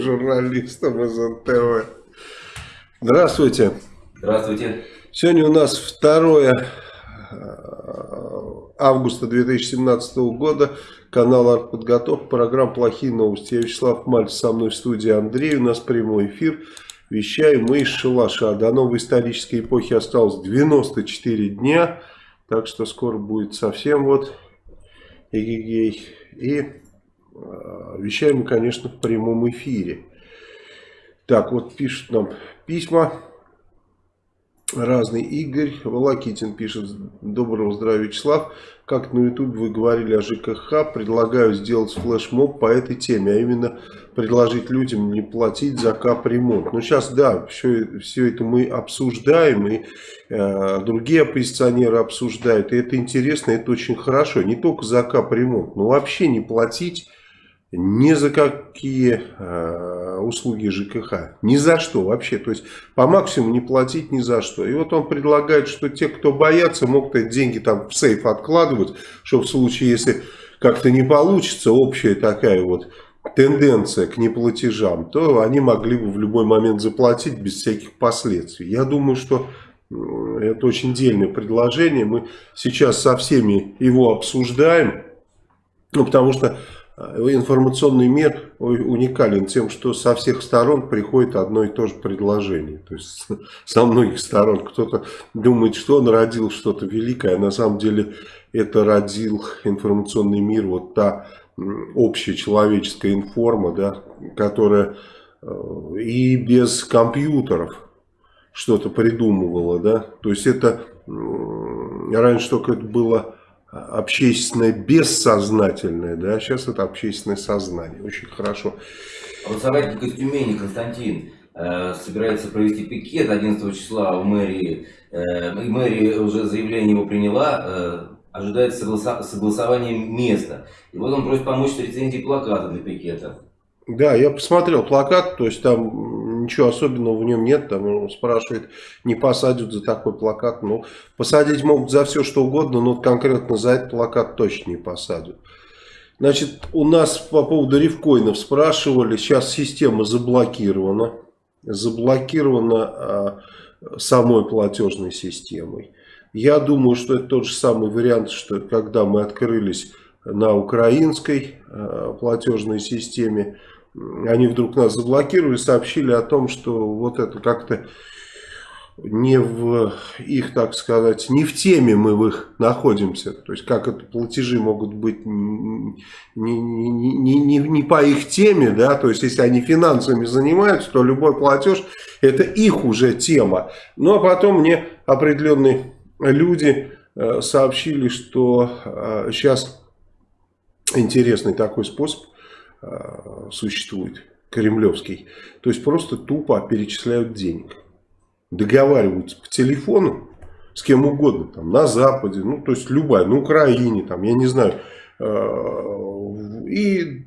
журналистом из НТВ. Здравствуйте. Здравствуйте. Сегодня у нас 2 э, августа 2017 года. Канал «Артподготовка», программа «Плохие новости». Я Вячеслав Мальцев, со мной в студии Андрей. У нас прямой эфир. Вещаем мы из Шалаша. До новой исторической эпохи осталось 94 дня. Так что скоро будет совсем вот эгегей. И э, вещаем мы, конечно, в прямом эфире. Так, вот пишут нам письма разный. Игорь Волокитин пишет. Доброго здравия, Вячеслав. Как на YouTube вы говорили о ЖКХ, предлагаю сделать флешмоб по этой теме, а именно предложить людям не платить за капремонт. Ну сейчас, да, все, все это мы обсуждаем, и э, другие оппозиционеры обсуждают, и это интересно, это очень хорошо. Не только за капремонт, но вообще не платить ни за какие э, услуги ЖКХ. Ни за что вообще. То есть по максимуму не платить ни за что. И вот он предлагает, что те, кто боятся, могут эти деньги там в сейф откладывать, чтобы в случае, если как-то не получится, общая такая вот тенденция к неплатежам, то они могли бы в любой момент заплатить без всяких последствий. Я думаю, что это очень дельное предложение. Мы сейчас со всеми его обсуждаем. Ну, потому что Э, информационный мир уникален тем, что со всех сторон приходит одно и то же предложение. То есть со многих сторон кто-то думает, что он родил что-то великое, а на самом деле это родил информационный мир, вот та общая человеческая информа, да, которая э, и без компьютеров что-то придумывала. Да? То есть это раньше только это было общественное бессознательное, да, сейчас это общественное сознание. Очень хорошо. А вот соратник Константин э, собирается провести пикет 11 числа в мэрии. Э, мэрия уже заявление его приняла, э, ожидается согласа согласование места. И вот он просит помочь с рецензией плаката для пикета. Да, я посмотрел плакат, то есть там ничего особенного в нем нет. Там он спрашивает, не посадят за такой плакат. Ну, посадить могут за все, что угодно, но конкретно за этот плакат точно не посадят. Значит, у нас по поводу рифкоинов спрашивали, сейчас система заблокирована. Заблокирована а, самой платежной системой. Я думаю, что это тот же самый вариант, что когда мы открылись на украинской а, платежной системе, они вдруг нас заблокировали, сообщили о том, что вот это как-то не в их, так сказать, не в теме мы в их находимся. То есть, как это платежи могут быть не, не, не, не, не по их теме, да, то есть, если они финансами занимаются, то любой платеж это их уже тема. Ну, а потом мне определенные люди э, сообщили, что сейчас э, интересный такой способ существует, кремлевский. То есть просто тупо перечисляют денег. Договариваются по телефону с кем угодно, там, на Западе, ну, то есть любая, на Украине, там, я не знаю, э, и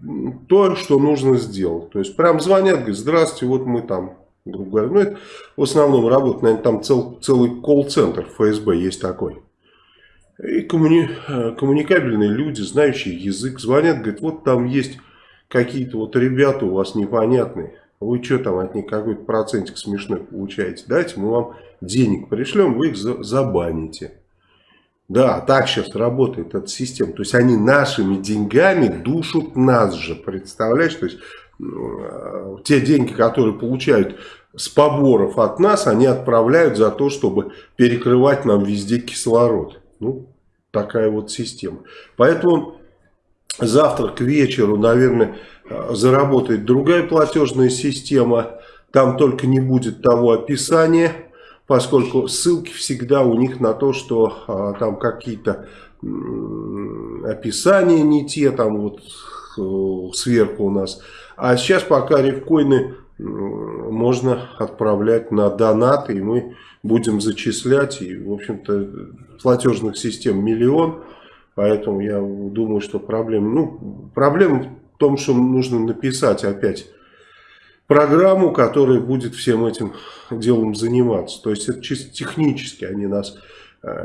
то, что нужно сделать. То есть прям звонят, говорят, здравствуйте, вот мы там, грубо говоря, ну, это в основном работает, наверное, там цел, целый колл-центр ФСБ есть такой. И коммуни, э, коммуникабельные люди, знающие язык, звонят, говорят, вот там есть какие-то вот ребята у вас непонятные, вы что там от них какой-то процентик смешной получаете, дайте мы вам денег пришлем, вы их забаните. Да, так сейчас работает эта система. То есть они нашими деньгами душат нас же, представляешь? То есть э, те деньги, которые получают с поборов от нас, они отправляют за то, чтобы перекрывать нам везде кислород. Ну, такая вот система. Поэтому Завтра к вечеру, наверное, заработает другая платежная система. Там только не будет того описания, поскольку ссылки всегда у них на то, что а, там какие-то описания не те, там вот э, сверху у нас. А сейчас пока рифкоины можно отправлять на донаты, и мы будем зачислять. И, в общем-то, платежных систем миллион. Поэтому я думаю, что проблема... Ну, проблема в том, что нужно написать опять программу, которая будет всем этим делом заниматься. То есть это чисто технически они нас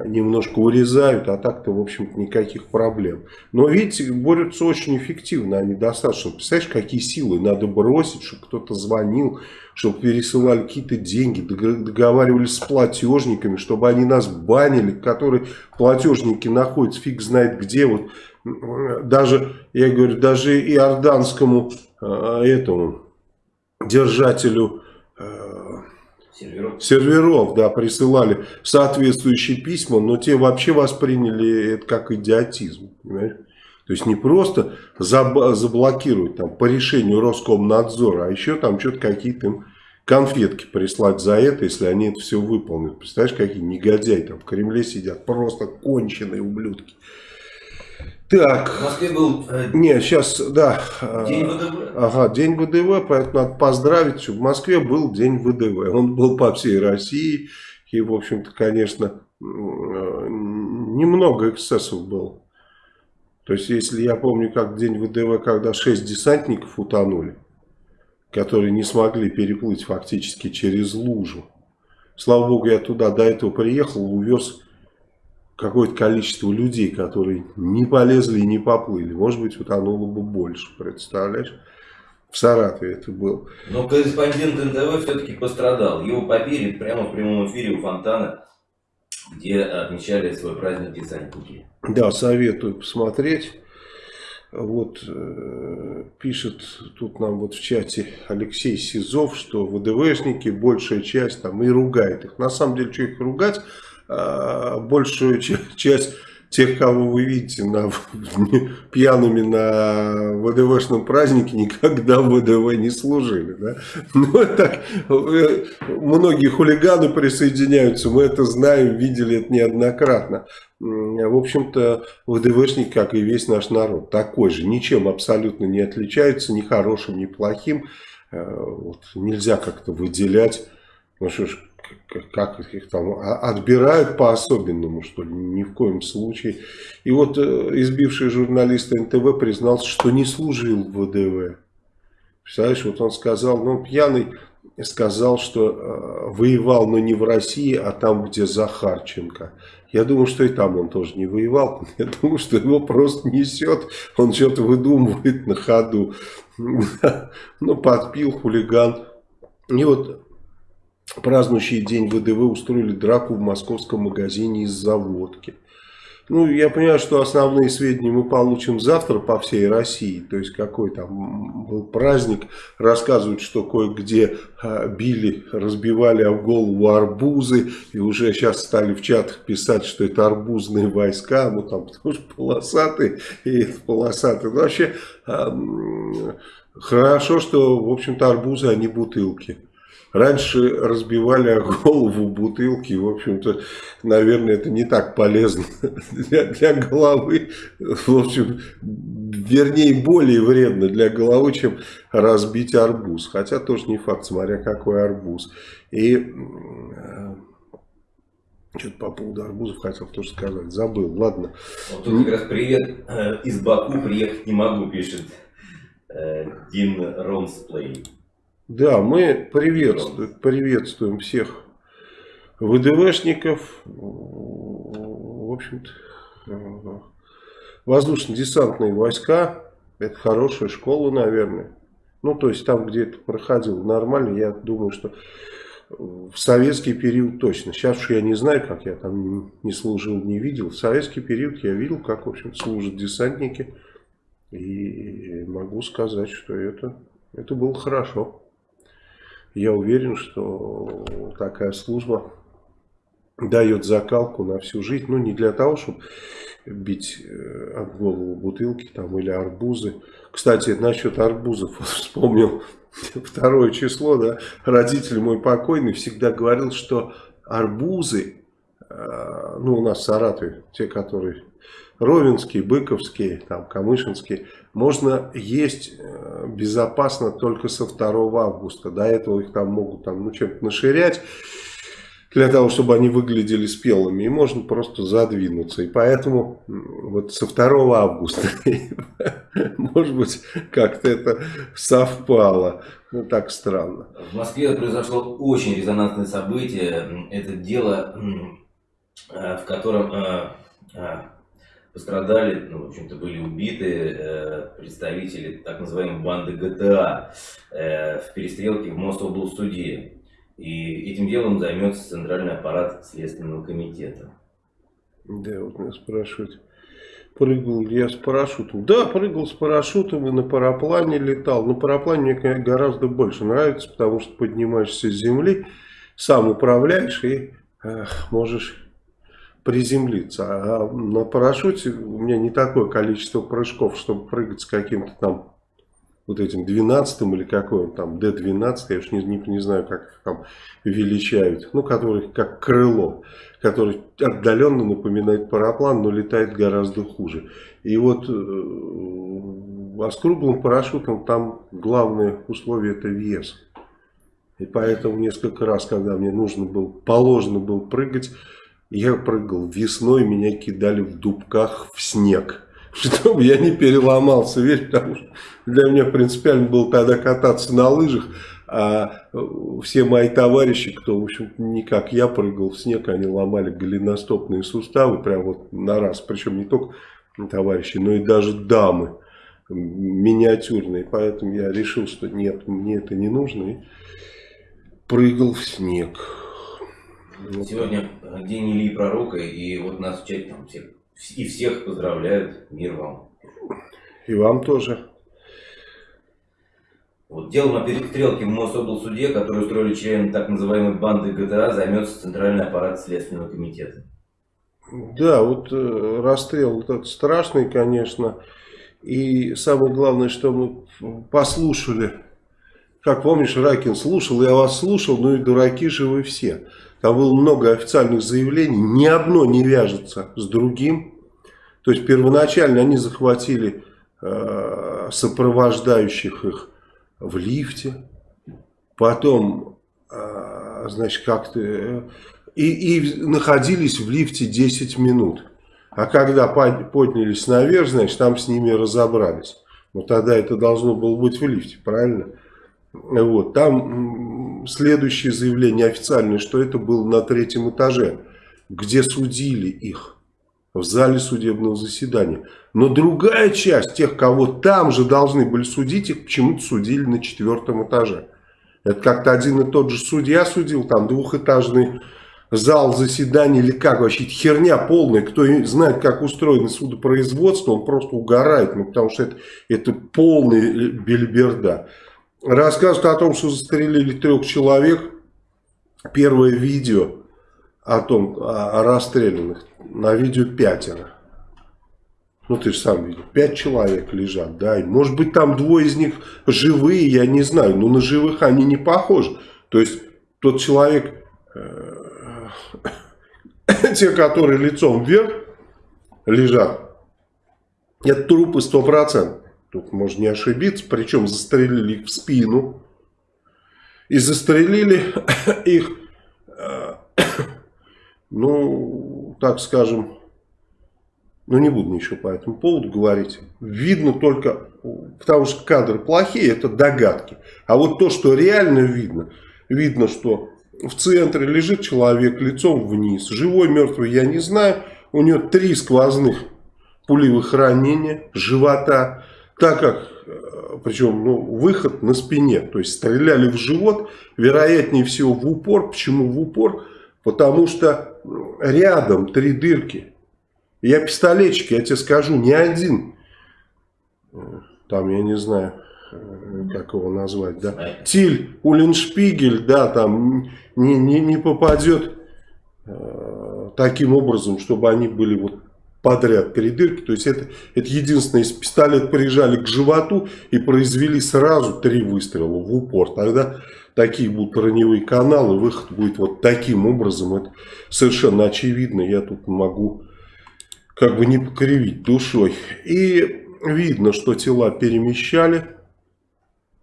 немножко урезают, а так-то, в общем-то, никаких проблем. Но, видите, борются очень эффективно, они достаточно. Представляешь, какие силы надо бросить, чтобы кто-то звонил, чтобы пересылали какие-то деньги, договаривались с платежниками, чтобы они нас банили, которые платежники находятся фиг знает где. Вот даже, я говорю, даже иорданскому э, этому держателю Серверов. серверов, да, присылали соответствующие письма, но те вообще восприняли это как идиотизм, понимаешь? То есть не просто заблокировать там, по решению Роскомнадзора, а еще там что-то какие-то им конфетки прислать за это, если они это все выполнят. Представляешь, какие негодяи там в Кремле сидят, просто конченые ублюдки. Так. В Москве был... Э, Не, сейчас, да. День ВДВ. Ага, день ВДВ, поэтому надо поздравить. В Москве был день ВДВ. Он был по всей России. И, в общем-то, конечно, э, немного эксцессов было. То есть, если я помню, как день ВДВ, когда шесть десантников утонули, которые не смогли переплыть фактически через лужу. Слава богу, я туда до этого приехал, увез какое-то количество людей, которые не полезли и не поплыли. Может быть, утонуло бы больше, представляешь? В Саратове это был. Но корреспондент НТВ все-таки пострадал. Его побили прямо в прямом эфире у фонтана, где отмечали свой праздник десантники. Да, советую посмотреть. Вот э, пишет тут нам вот в чате Алексей Сизов, что ВДВшники большая часть там и ругает их. На самом деле, что их ругать? А, большую часть тех, кого вы видите на, пьяными на ВДВшном празднике, никогда в ВДВ не служили. Да? Ну, так, многие хулиганы присоединяются, мы это знаем, видели это неоднократно. В общем-то, ВДВшник, как и весь наш народ, такой же, ничем абсолютно не отличается, ни хорошим, ни плохим. Э, вот, нельзя как-то выделять. Ну что ж, как их там а, отбирают по-особенному, что ли, ни в коем случае. И вот э, избивший журналист НТВ признался, что не служил в ВДВ. Представляешь, вот он сказал, ну, пьяный сказал, что э, воевал, но не в России, а там, где Захарченко. Я думаю, что и там он тоже не воевал. Я думаю, что его просто несет, он что-то выдумывает на ходу. Ну, подпил хулиган. И вот празднующий день ВДВ устроили драку в московском магазине из-за водки. Ну, я понимаю, что основные сведения мы получим завтра по всей России. То есть, какой там был праздник. Рассказывают, что кое-где а, били, разбивали об голову арбузы. И уже сейчас стали в чатах писать, что это арбузные войска. Ну, там, что полосатые, и полосатые. Ну, вообще, хорошо, что, в общем-то, арбузы, а бутылки. Раньше разбивали голову бутылки. В общем-то, наверное, это не так полезно для, для головы. В общем, вернее, более вредно для головы, чем разбить арбуз. Хотя тоже не факт, смотря какой арбуз. И э, что-то по поводу арбузов хотел тоже сказать. Забыл. Ладно. Вот тут как раз привет э, из Баку приехать не могу, пишет э, Дин Ромсплей. Да, мы приветствуем, приветствуем всех ВДВшников, в общем-то, воздушно-десантные войска, это хорошая школа, наверное. Ну, то есть там, где это проходило нормально, я думаю, что в советский период точно. Сейчас уж я не знаю, как я там не служил, не видел. В советский период я видел, как, в общем служат десантники. И могу сказать, что это, это было хорошо. Я уверен, что такая служба дает закалку на всю жизнь. Ну, не для того, чтобы бить э, об голову бутылки там, или арбузы. Кстати, насчет арбузов вспомнил второе число. Да? Родитель мой покойный всегда говорил, что арбузы, э, ну, у нас в Саратове, те, которые Ровенские, Быковские, там, Камышинские, можно есть э, безопасно только со 2 августа. До этого их там могут там, ну, чем-то наширять для того, чтобы они выглядели спелыми. И можно просто задвинуться. И поэтому вот со 2 августа, может быть, как-то это совпало. Ну, так странно. В Москве произошло очень резонансное событие. Это дело в котором пострадали, ну, в общем-то, были убиты представители так называемой банды ГТА в перестрелке в Мособлсуде. И этим делом займется Центральный аппарат Следственного комитета. Да, вот меня спрашивают, прыгал я с парашютом. Да, прыгал с парашютом и на параплане летал. На параплане мне гораздо больше нравится, потому что поднимаешься с земли, сам управляешь и эх, можешь приземлиться. А на парашюте у меня не такое количество прыжков, чтобы прыгать с каким-то там вот этим 12 или какой он там, D12, я уж не, не, не знаю, как их там величают, ну, который как крыло, который отдаленно напоминает параплан, но летает гораздо хуже. И вот э, а с круглым парашютом там главное условие это вес. И поэтому несколько раз, когда мне нужно было, положено было прыгать, я прыгал весной, меня кидали в дубках в снег чтобы я не переломался весь, потому что для меня принципиально было тогда кататься на лыжах, а все мои товарищи, кто, в общем не как я прыгал в снег, они ломали голеностопные суставы, прям вот на раз, причем не только товарищи, но и даже дамы миниатюрные, поэтому я решил, что нет, мне это не нужно, и прыгал в снег. Сегодня день Ильи Пророка, и вот нас в чате там всех и всех поздравляют. Мир вам. И вам тоже. Вот делом о перестрелке в Мособлсуде, который устроили члены так называемой банды ГТА, займется Центральный аппарат Следственного комитета. Да, вот э, расстрел этот страшный, конечно. И самое главное, что мы послушали, как помнишь, Ракин слушал, я вас слушал, ну и дураки же вы все. Там было много официальных заявлений, ни одно не вяжется с другим. То есть первоначально они захватили э, сопровождающих их в лифте, потом, э, значит, как-то... Э, и, и находились в лифте 10 минут. А когда поднялись наверх, значит, там с ними разобрались. Но тогда это должно было быть в лифте, правильно? Вот, там следующее заявление официальное, что это было на третьем этаже, где судили их в зале судебного заседания. Но другая часть тех, кого там же должны были судить, их почему-то судили на четвертом этаже. Это как-то один и тот же судья судил, там двухэтажный зал заседания или как вообще, херня полная. Кто знает, как устроено судопроизводство, он просто угорает, ну, потому что это, это полная бельберда. Рассказывают о том, что застрелили трех человек. Первое видео о том, о, расстрелянных, на видео пятеро. Ну, ты же сам видел. Пять человек лежат, да. И, может быть, там двое из них живые, я не знаю. Но на живых они не похожи. То есть, тот человек, э, те, которые лицом вверх лежат, это трупы 100%. Тут можно не ошибиться. Причем застрелили их в спину. И застрелили их, э, ну, так скажем, ну не буду ничего по этому поводу говорить. Видно только, потому что кадры плохие, это догадки. А вот то, что реально видно, видно, что в центре лежит человек лицом вниз. Живой, мертвый, я не знаю. У него три сквозных пулевых ранения живота так как, э, причем ну, выход на спине, то есть стреляли в живот, вероятнее всего в упор. Почему в упор? Потому что рядом три дырки. Я пистолетчик, я тебе скажу, не один, э, там я не знаю, э, как его назвать, да, Тиль, Уллиншпигель, да, там не, не, не попадет э, таким образом, чтобы они были вот подряд передырки. То есть это, это единственное, если пистолет прижали к животу и произвели сразу три выстрела в упор, тогда такие будут раневые каналы, выход будет вот таким образом. Это совершенно очевидно, я тут могу как бы не покривить душой. И видно, что тела перемещали.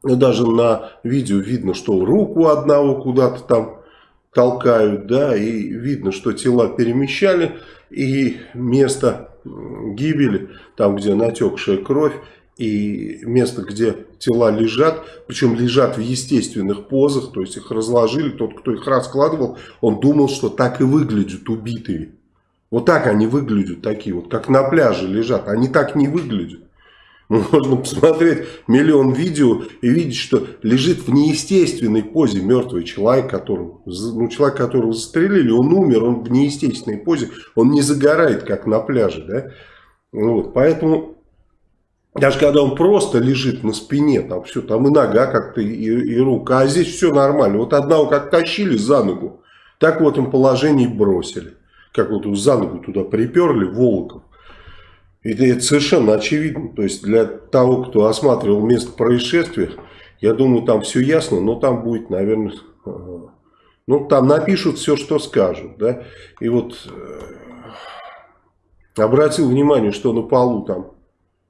Даже на видео видно, что руку одного куда-то там толкают, да, и видно, что тела перемещали и место гибели, там где натекшая кровь, и место, где тела лежат, причем лежат в естественных позах, то есть их разложили, тот, кто их раскладывал, он думал, что так и выглядят убитые. Вот так они выглядят, такие вот, как на пляже лежат. Они так не выглядят. Можно посмотреть миллион видео и видеть, что лежит в неестественной позе мертвый человек, которого, ну, человек, которого застрелили, он умер, он в неестественной позе, он не загорает, как на пляже. Да? Вот, поэтому даже когда он просто лежит на спине, там все, там и нога как-то, и, и рука, а здесь все нормально. Вот одного как тащили за ногу, так в этом положении бросили. Как вот за ногу туда приперли, Волоков. И это совершенно очевидно. То есть для того, кто осматривал место происшествия, я думаю, там все ясно, но там будет, наверное, ну, там напишут все, что скажут. Да? И вот э, обратил внимание, что на полу там,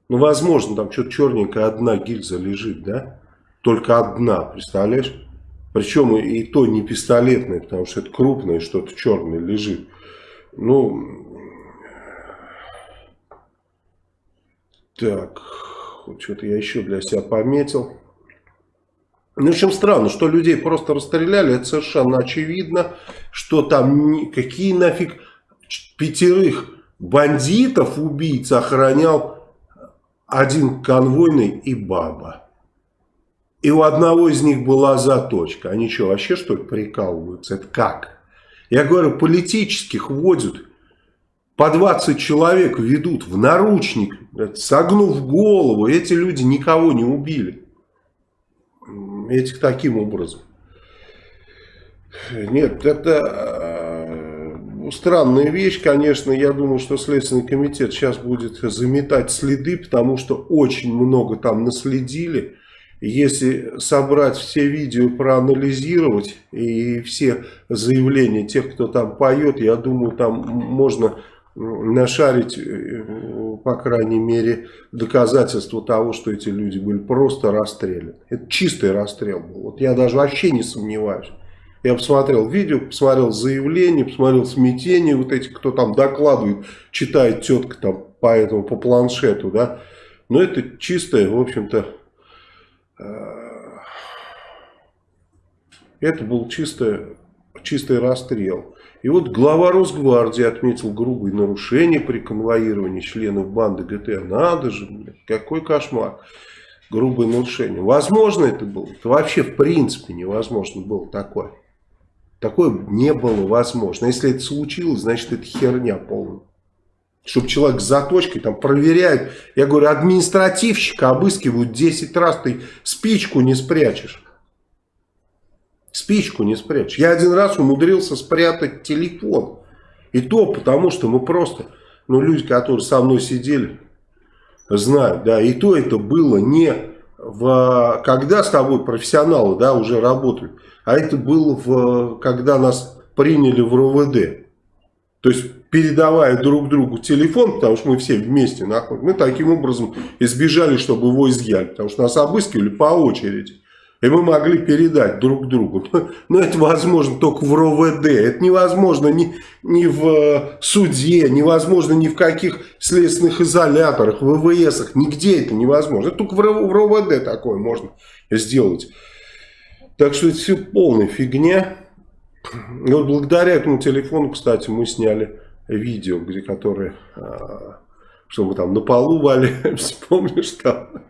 ну, возможно, там что-то черненькое, одна гильза лежит, да? Только одна, представляешь? Причем и то не пистолетная, потому что это крупное что-то черное лежит. Ну, Так, вот что-то я еще для себя пометил. Ну, в общем, странно, что людей просто расстреляли, это совершенно очевидно, что там какие нафиг пятерых бандитов убийца охранял один конвойный и баба. И у одного из них была заточка. Они что, вообще что ли прикалываются? Это как? Я говорю, политических вводят по 20 человек ведут в наручник, согнув голову. Эти люди никого не убили. Этих таким образом. Нет, это э, странная вещь, конечно. Я думаю, что Следственный комитет сейчас будет заметать следы, потому что очень много там наследили. Если собрать все видео, проанализировать и все заявления тех, кто там поет, я думаю, там можно нашарить, э, по крайней мере, доказательства того, что эти люди были просто расстреляны. Это чистый расстрел был. Вот я даже вообще не сомневаюсь. Я посмотрел видео, посмотрел заявление, посмотрел смятение, вот эти, кто там докладывает, читает тетка там по этому, по планшету, да. Но это чистое, в общем-то, э, это был чистый, чистый расстрел. И вот глава Росгвардии отметил грубые нарушения при конвоировании членов банды ГТ. Надо же, блядь, какой кошмар. Грубые нарушения. Возможно это было? Это вообще в принципе невозможно было такое. Такое не было возможно. Если это случилось, значит это херня полная. Чтобы человек с заточкой там проверяют. Я говорю, административщика обыскивают 10 раз, ты спичку не спрячешь. Спичку не спрячешь. Я один раз умудрился спрятать телефон. И то потому, что мы просто, ну, люди, которые со мной сидели, знают, да, и то это было не в, когда с тобой профессионалы, да, уже работают, а это было в, когда нас приняли в РОВД. То есть, передавая друг другу телефон, потому что мы все вместе находимся, мы таким образом избежали, чтобы его изъяли, потому что нас обыскивали по очереди. И мы могли передать друг другу. Но это возможно только в РОВД. Это невозможно ни, ни в э, суде, невозможно ни в каких следственных изоляторах, в ВВСах. Нигде это невозможно. Это только в РОВД такое можно сделать. Так что это все полная фигня. И вот благодаря этому телефону, кстати, мы сняли видео, где которые, а, что мы там на полу валяемся, помнишь там?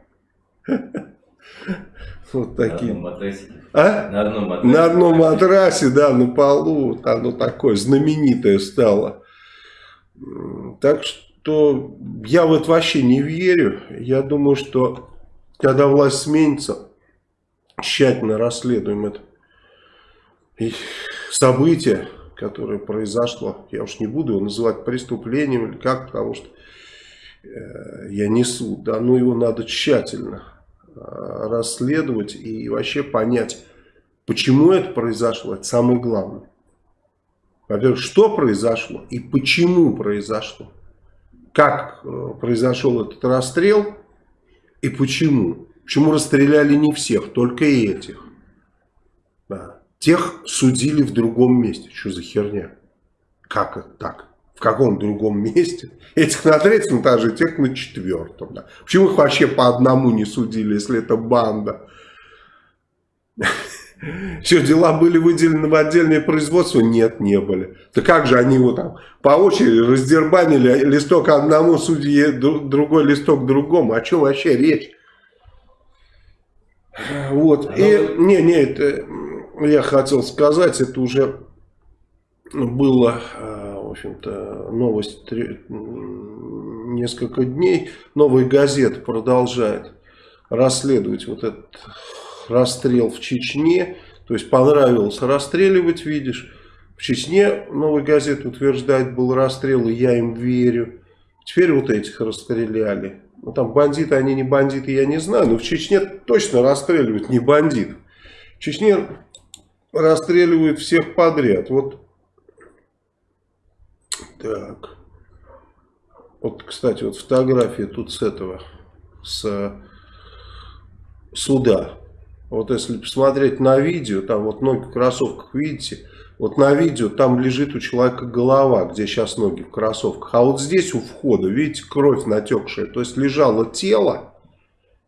Вот такие. На одном матрасе. А? На одном матрасе. На одном матрасе, да, на полу. Оно такое знаменитое стало. Так что я в это вообще не верю. Я думаю, что когда власть сменится, тщательно расследуем это и событие, которое произошло. Я уж не буду его называть преступлением или как, потому что э, я несу. Да, но его надо тщательно расследовать и вообще понять, почему это произошло, это самое главное. Во-первых, что произошло и почему произошло. Как э, произошел этот расстрел и почему. Почему расстреляли не всех, только этих. Да. Тех судили в другом месте. Что за херня? Как это так? В каком другом месте. Этих на третьем этаже, тех на четвертом. Да. Почему их вообще по одному не судили, если это банда? Все, дела были выделены в отдельное производство? Нет, не были. Да как же они его там по очереди раздербанили листок одному судье, другой листок другому? О чем вообще речь? Вот. И, не, не, это я хотел сказать, это уже было, э, в общем-то, новость несколько дней. Новая газета продолжает расследовать вот этот расстрел в Чечне. То есть понравилось расстреливать, видишь. В Чечне новая газета утверждает, был расстрел, и я им верю. Теперь вот этих расстреляли. Ну, там бандиты, они не бандиты, я не знаю. Но в Чечне точно расстреливают не бандит. В Чечне расстреливают всех подряд. Вот. Так. Вот, кстати, вот фотография тут с этого, с суда. Вот если посмотреть на видео, там вот ноги в кроссовках, видите? Вот на видео там лежит у человека голова, где сейчас ноги в кроссовках. А вот здесь у входа, видите, кровь натекшая. То есть лежало тело,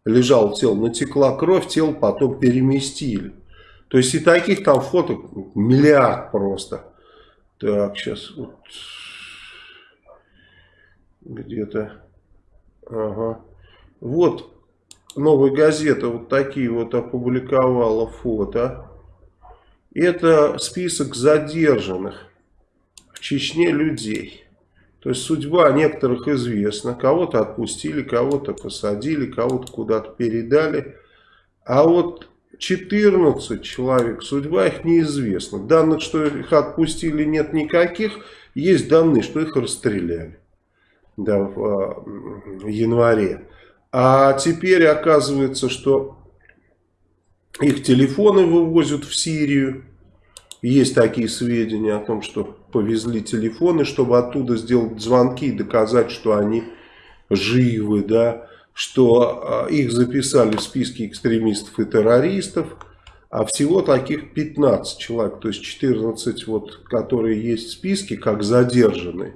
лежало тело, натекла кровь, тело потом переместили. То есть и таких там фото миллиард просто. Так, сейчас вот где-то. Ага. Вот новая газета вот такие вот опубликовала фото. Это список задержанных в Чечне людей. То есть судьба некоторых известна. Кого-то отпустили, кого-то посадили, кого-то куда-то передали. А вот 14 человек, судьба их неизвестна. Данных, что их отпустили, нет никаких. Есть данные, что их расстреляли да, в а, январе. А теперь оказывается, что их телефоны вывозят в Сирию. Есть такие сведения о том, что повезли телефоны, чтобы оттуда сделать звонки и доказать, что они живы, да, что а, их записали в списке экстремистов и террористов, а всего таких 15 человек, то есть 14, вот, которые есть в списке, как задержанные.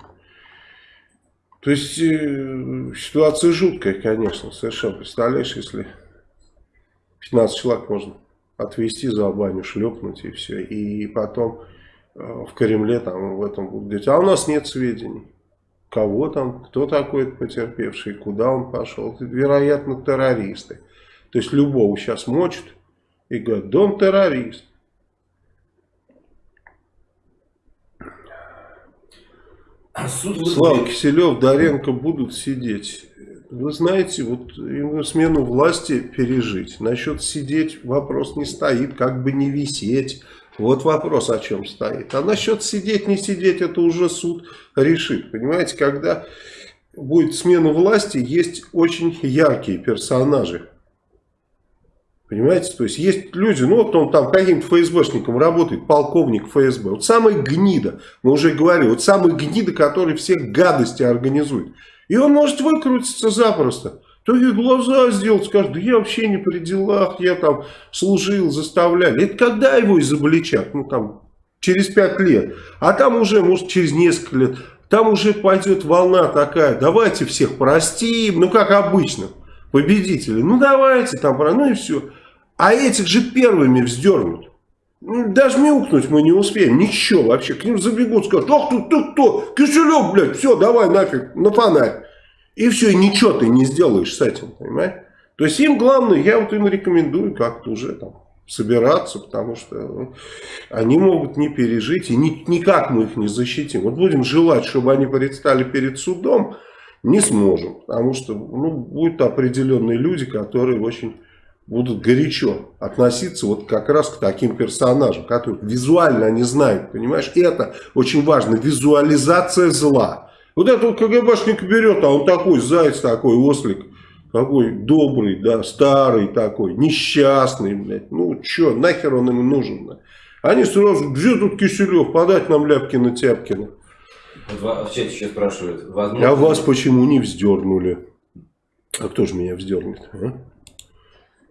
То есть э, ситуация жуткая, конечно, совершенно. Представляешь, если 15 человек можно отвезти за баню, шлепнуть и все. И потом э, в Кремле там в этом будут говорить, а у нас нет сведений. Кого там, кто такой потерпевший, куда он пошел. Это, вероятно, террористы. То есть любого сейчас мочат и говорят, он террорист. Суд Слава Киселев, Доренко будут сидеть. Вы знаете, вот им смену власти пережить. Насчет сидеть вопрос не стоит, как бы не висеть. Вот вопрос о чем стоит. А насчет сидеть, не сидеть, это уже суд решит. Понимаете, когда будет смена власти, есть очень яркие персонажи. Понимаете, то есть есть люди, ну вот он там каким-то ФСБшником работает, полковник ФСБ, вот самый гнида, мы уже говорили, вот самый гнида, который все гадости организует. И он может выкрутиться запросто. То и глаза сделать, скажет, да я вообще не при делах, я там служил, заставляли. Это когда его изобличат? Ну там через пять лет. А там уже, может, через несколько лет, там уже пойдет волна такая, давайте всех простим, ну как обычно победители. Ну давайте там, ну и все. А этих же первыми вздернут. Ну, даже мяукнуть мы не успеем, ничего вообще. К ним забегут, скажут, ах ты, ты кто, Киселев, блядь, все, давай нафиг, на фонарь. И все, и ничего ты не сделаешь с этим, понимаешь? То есть им главное, я вот им рекомендую как-то уже там собираться, потому что ну, они могут не пережить, и ни, никак мы их не защитим. Вот будем желать, чтобы они предстали перед судом, не сможем, потому что ну, будут определенные люди, которые очень будут горячо относиться вот как раз к таким персонажам, которые визуально они знают, понимаешь, это очень важно, визуализация зла. Вот этот КГБшник берет, а он такой заяц, такой ослик, такой добрый, да, старый такой, несчастный, блядь, ну что, нахер он им нужен, да? Они сразу, где тут Киселев, подать нам Ляпкина-Тяпкина. Вот в чате сейчас спрашивают. Возможно... А вас почему не вздернули? А кто же меня вздернет? А?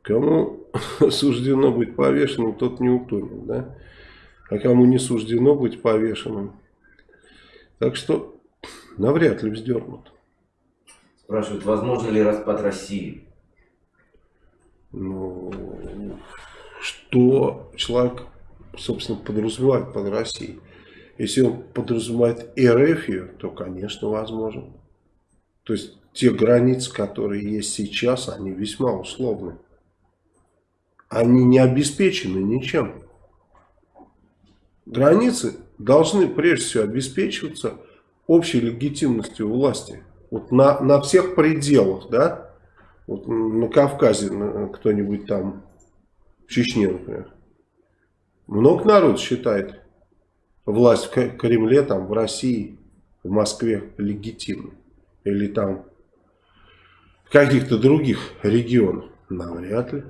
Кому суждено быть повешенным, тот не утонет. Да? А кому не суждено быть повешенным. Так что навряд ли вздернут. Спрашивают, возможно ли распад России? Ну, что человек, собственно, подразумевает под Россией. Если он подразумевает РФ, то, конечно, возможно. То есть, те границы, которые есть сейчас, они весьма условны. Они не обеспечены ничем. Границы должны прежде всего обеспечиваться общей легитимностью власти. Вот на, на всех пределах, да, вот на Кавказе кто-нибудь там, в Чечне, например, много народ считает власть в Кремле, там, в России, в Москве легитимной. Или там в каких-то других регионах. Навряд ли.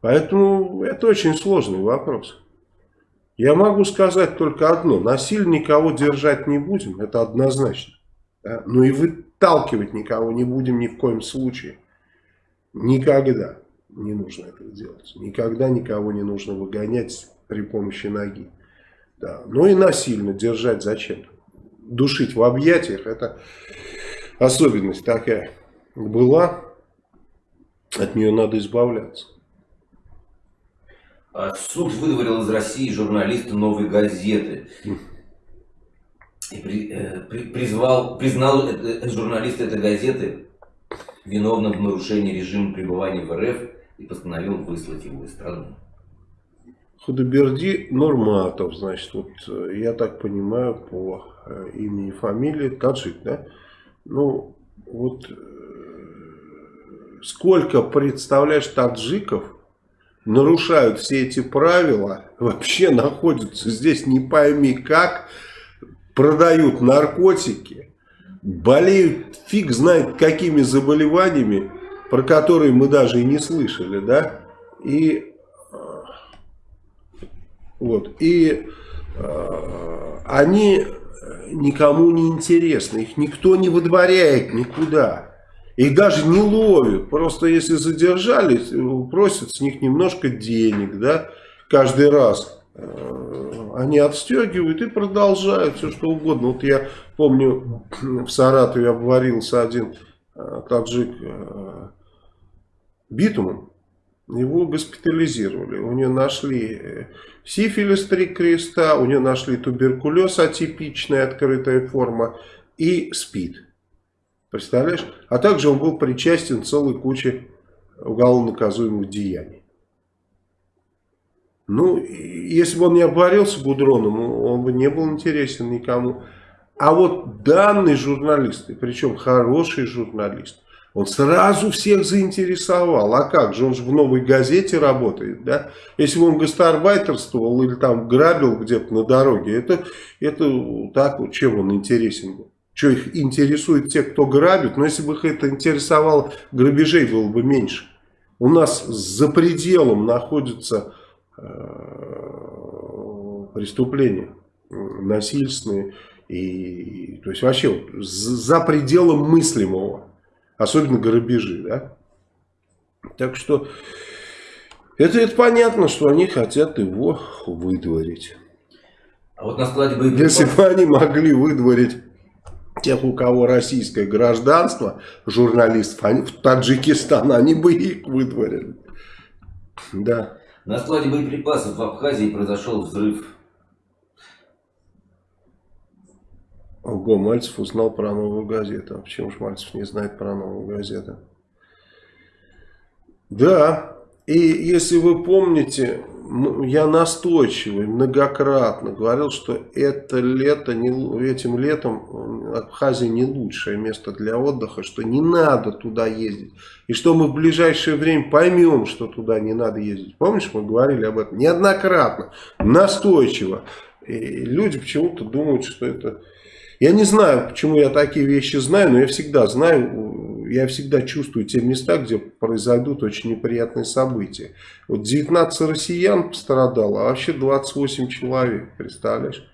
Поэтому это очень сложный вопрос. Я могу сказать только одно. Насильно никого держать не будем, это однозначно. Да? Но и выталкивать никого не будем ни в коем случае. Никогда не нужно этого делать. Никогда никого не нужно выгонять при помощи ноги. Да. Ну и насильно держать зачем? Душить в объятиях, это особенность такая была. От нее надо избавляться. А суд выдворил из России журналиста «Новой газеты». И при, э, при, призвал, признал это, журналиста этой газеты виновным в нарушении режима пребывания в РФ и постановил выслать его из страны. Худоберди Нурматов, значит, вот э, я так понимаю по э, имени и фамилии, таджик, да? Ну, вот сколько, представляешь, таджиков нарушают все эти правила, вообще находятся здесь не пойми как, продают наркотики, болеют фиг знает какими заболеваниями, про которые мы даже и не слышали, да, и вот, и э, они никому не интересны, их никто не выдворяет никуда. Их даже не ловят. Просто если задержались, просят с них немножко денег, да, каждый раз. Э, они отстегивают и продолжают все что угодно. Вот я помню, в Саратове обварился один э, таджик э, битумом. Его госпитализировали. У него нашли сифилис три креста, у него нашли туберкулез атипичная открытая форма и СПИД. Представляешь? А также он был причастен целой куче уголовно наказуемых деяний. Ну, если бы он не обварился гудроном, он бы не был интересен никому. А вот данный журналист, и причем хороший журналист, он сразу всех заинтересовал. А как же, он же в новой газете работает, да? Если бы он гастарбайтерствовал или там грабил где-то на дороге, это, это так чем он интересен был. Что их интересует те, кто грабит? Но если бы их это интересовало, грабежей было бы меньше. У нас за пределом находятся э, преступления насильственные. И, то есть вообще за пределом мыслимого. Особенно грабежи. Да? Так что это, это понятно, что они хотят его выдворить. А вот на складе боеприпасов... Если бы они могли выдворить тех, у кого российское гражданство, журналистов, они, в Таджикистан, они бы их выдворили. Да. На складе боеприпасов в Абхазии произошел взрыв. Ого, Мальцев узнал про новую газету. А почему же Мальцев не знает про новую газету? Да, и если вы помните, я настойчиво и многократно говорил, что это лето, не, этим летом Абхазия не лучшее место для отдыха, что не надо туда ездить. И что мы в ближайшее время поймем, что туда не надо ездить. Помнишь, мы говорили об этом неоднократно, настойчиво. И люди почему-то думают, что это... Я не знаю, почему я такие вещи знаю, но я всегда знаю я всегда чувствую те места, где произойдут очень неприятные события. Вот 19 россиян пострадало, а вообще 28 человек, представляешь?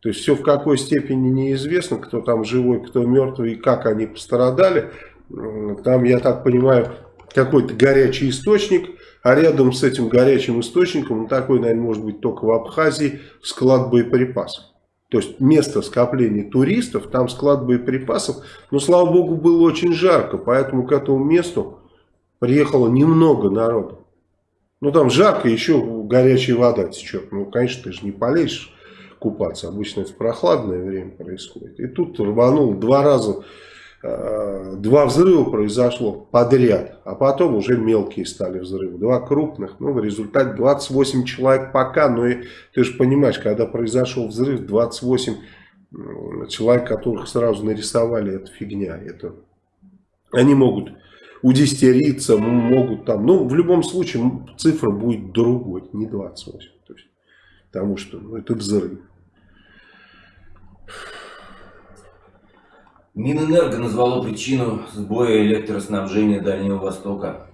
То есть все в какой степени неизвестно, кто там живой, кто мертвый и как они пострадали. Там, я так понимаю, какой-то горячий источник, а рядом с этим горячим источником, ну, такой, наверное, может быть только в Абхазии, склад боеприпасов. То есть место скопления туристов, там склад боеприпасов. Но, слава богу, было очень жарко, поэтому к этому месту приехало немного народу. Ну там жарко, еще горячая вода течет. Ну, конечно, ты же не полезешь купаться. Обычно это в прохладное время происходит. И тут рванул два раза, два взрыва произошло подряд. А потом уже мелкие стали взрывы. Два крупных. Ну, в результате 28 человек пока. Но и, ты же понимаешь, когда произошел взрыв, 28 человек, которых сразу нарисовали, это фигня. Это... Они могут удистериться, могут там, ну, в любом случае цифра будет другой, не 28. То есть, потому что ну, это взрыв. Минэнерго назвало причину сбоя электроснабжения Дальнего Востока.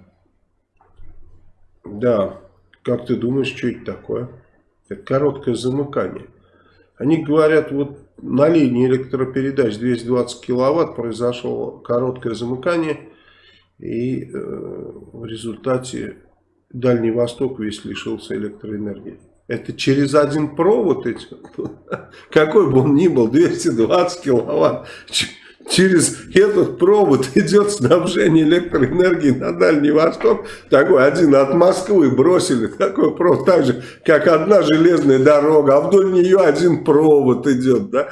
Да, как ты думаешь, что это такое? Это короткое замыкание. Они говорят, вот на линии электропередач 220 киловатт произошло короткое замыкание, и э, в результате Дальний Восток весь лишился электроэнергии. Это через один провод идет, какой бы он ни был, 220 киловатт, через этот провод идет снабжение электроэнергии на Дальний Восток. Такой один от Москвы бросили, такой провод, так же, как одна железная дорога, а вдоль нее один провод идет, да.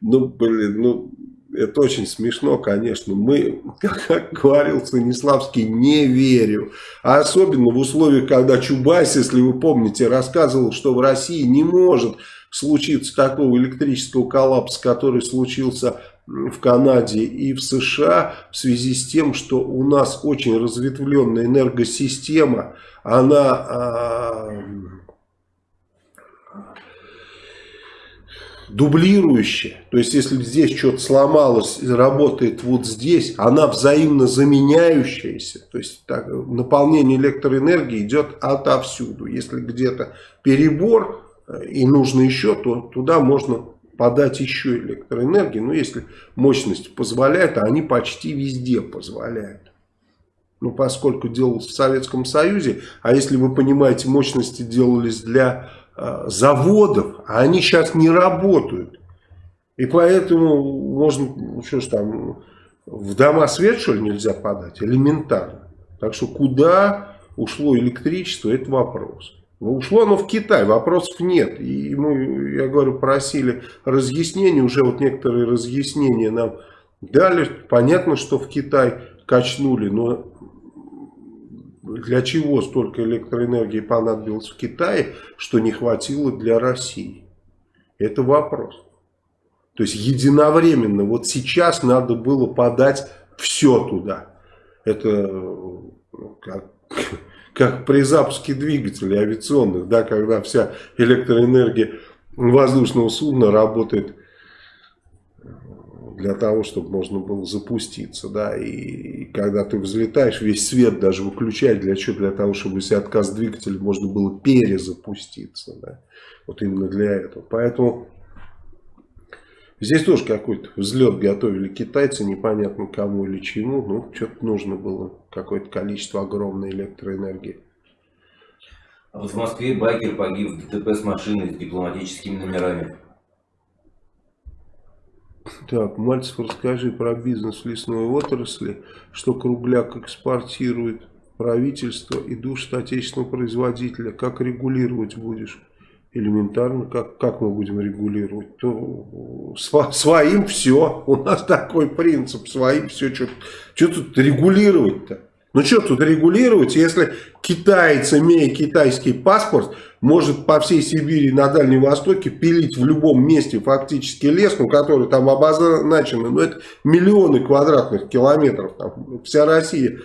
Ну, блин, ну, это очень смешно, конечно. Мы, как говорил Станиславский, не верю. А особенно в условиях, когда Чубайс, если вы помните, рассказывал, что в России не может случиться такого электрического коллапса, который случился в Канаде и в США в связи с тем, что у нас очень разветвленная энергосистема, она а, дублирующая. То есть, если здесь что-то сломалось и работает вот здесь, она взаимно заменяющаяся. То есть, так, наполнение электроэнергии идет отовсюду. Если где-то перебор э, и нужно еще, то туда можно подать еще электроэнергии. Но если мощность позволяет, а они почти везде позволяют. Ну, поскольку делалось в Советском Союзе, а если вы понимаете, мощности делались для э, заводов, а они сейчас не работают. И поэтому можно, ну, что ж там, в дома свет, что ли, нельзя подать? Элементарно. Так что куда ушло электричество, это вопрос. Ушло оно в Китай, вопросов нет. И мы, я говорю, просили разъяснений, уже вот некоторые разъяснения нам дали. Понятно, что в Китай качнули, но для чего столько электроэнергии понадобилось в Китае, что не хватило для России? Это вопрос. То есть единовременно, вот сейчас надо было подать все туда. Это ну, как как при запуске двигателей авиационных, да, когда вся электроэнергия воздушного судна работает для того, чтобы можно было запуститься, да, и, и когда ты взлетаешь, весь свет даже выключать, для чего? Для того, чтобы если отказ двигателя можно было перезапуститься, да, вот именно для этого. Поэтому Здесь тоже какой-то взлет готовили китайцы, непонятно кому или чему. Ну, что-то нужно было, какое-то количество огромной электроэнергии. А вот в Москве байкер погиб в ДТП с машиной с дипломатическими номерами. Так, Мальцев, расскажи про бизнес лесной отрасли, что Кругляк экспортирует правительство и душ отечественного производителя. Как регулировать будешь? Элементарно, как, как мы будем регулировать, то сво, своим все, у нас такой принцип, своим все, что, что тут регулировать-то? Ну что тут регулировать, если китаец, имея китайский паспорт, может по всей Сибири на Дальнем Востоке пилить в любом месте фактически лес, ну, который там обозначен, ну это миллионы квадратных километров, там, вся Россия.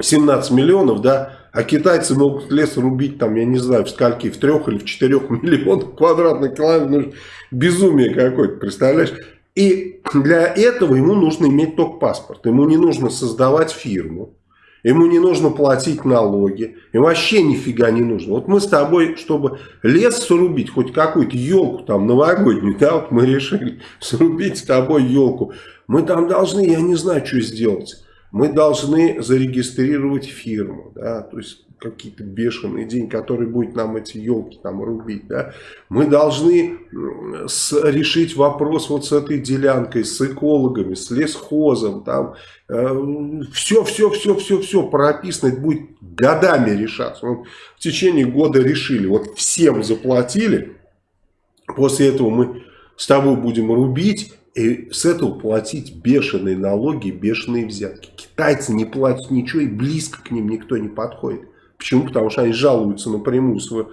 17 миллионов, да, а китайцы могут лес рубить, там, я не знаю, в скольки, в трех или в четырех миллионах квадратных километров. Ну, безумие какое-то, представляешь? И для этого ему нужно иметь только паспорт. Ему не нужно создавать фирму. Ему не нужно платить налоги. И вообще нифига не нужно. Вот мы с тобой, чтобы лес срубить, хоть какую-то елку там новогоднюю, да, вот мы решили срубить с тобой елку. Мы там должны, я не знаю, что сделать мы должны зарегистрировать фирму. Да? То есть какие-то бешеные деньги, который будет нам эти елки там рубить, да, мы должны с, решить вопрос вот с этой делянкой, с экологами, с лесхозом, там, э, все, все, все, все, все прописано, это будет годами решаться. Вот в течение года решили, вот всем заплатили, после этого мы с тобой будем рубить, и с этого платить бешеные налоги, бешеные взятки. Китайцы не платят ничего, и близко к ним никто не подходит. Почему? Потому что они жалуются напрямую свой,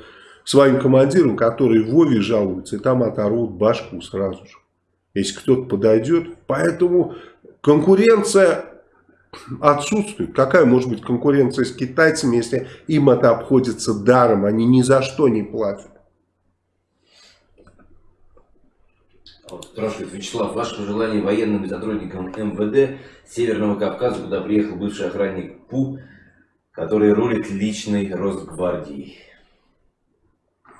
своим командирам, которые в Вове жалуются, и там оторвут башку сразу же. Если кто-то подойдет. Поэтому конкуренция отсутствует. Какая может быть конкуренция с китайцами, если им это обходится даром, они ни за что не платят. Спрашивает Вячеслав, ваше пожелание военным сотрудникам МВД Северного Кавказа, куда приехал бывший охранник ПУ, который рулит личной Росгвардией.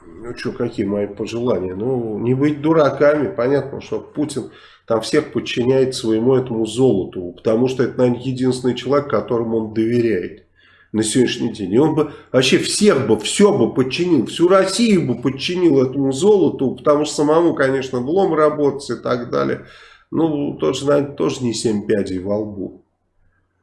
Ну что, какие мои пожелания? Ну, не быть дураками. Понятно, что Путин там всех подчиняет своему этому золоту. Потому что это, наверное, единственный человек, которому он доверяет на сегодняшний день. И он бы вообще всех бы, все бы подчинил, всю Россию бы подчинил этому золоту, потому что самому, конечно, влом работать и так далее. Ну, тоже, наверное, тоже не семь пядей во лбу.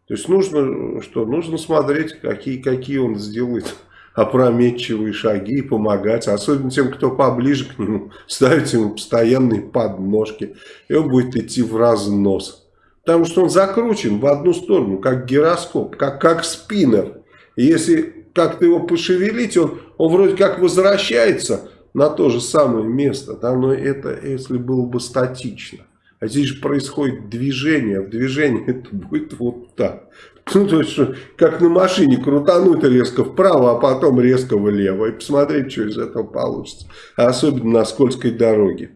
То есть нужно, что? Нужно смотреть, какие, какие он сделает опрометчивые шаги и помогать, особенно тем, кто поближе к нему, ставить ему постоянные подножки, и он будет идти в разнос. Потому что он закручен в одну сторону, как гироскоп, как, как спиннер. Если как-то его пошевелить, он, он вроде как возвращается на то же самое место. Да, но это если было бы статично. А здесь же происходит движение. В движении это будет вот так. Ну, то есть, как на машине крутануть резко вправо, а потом резко влево. И посмотреть, что из этого получится. А особенно на скользкой дороге.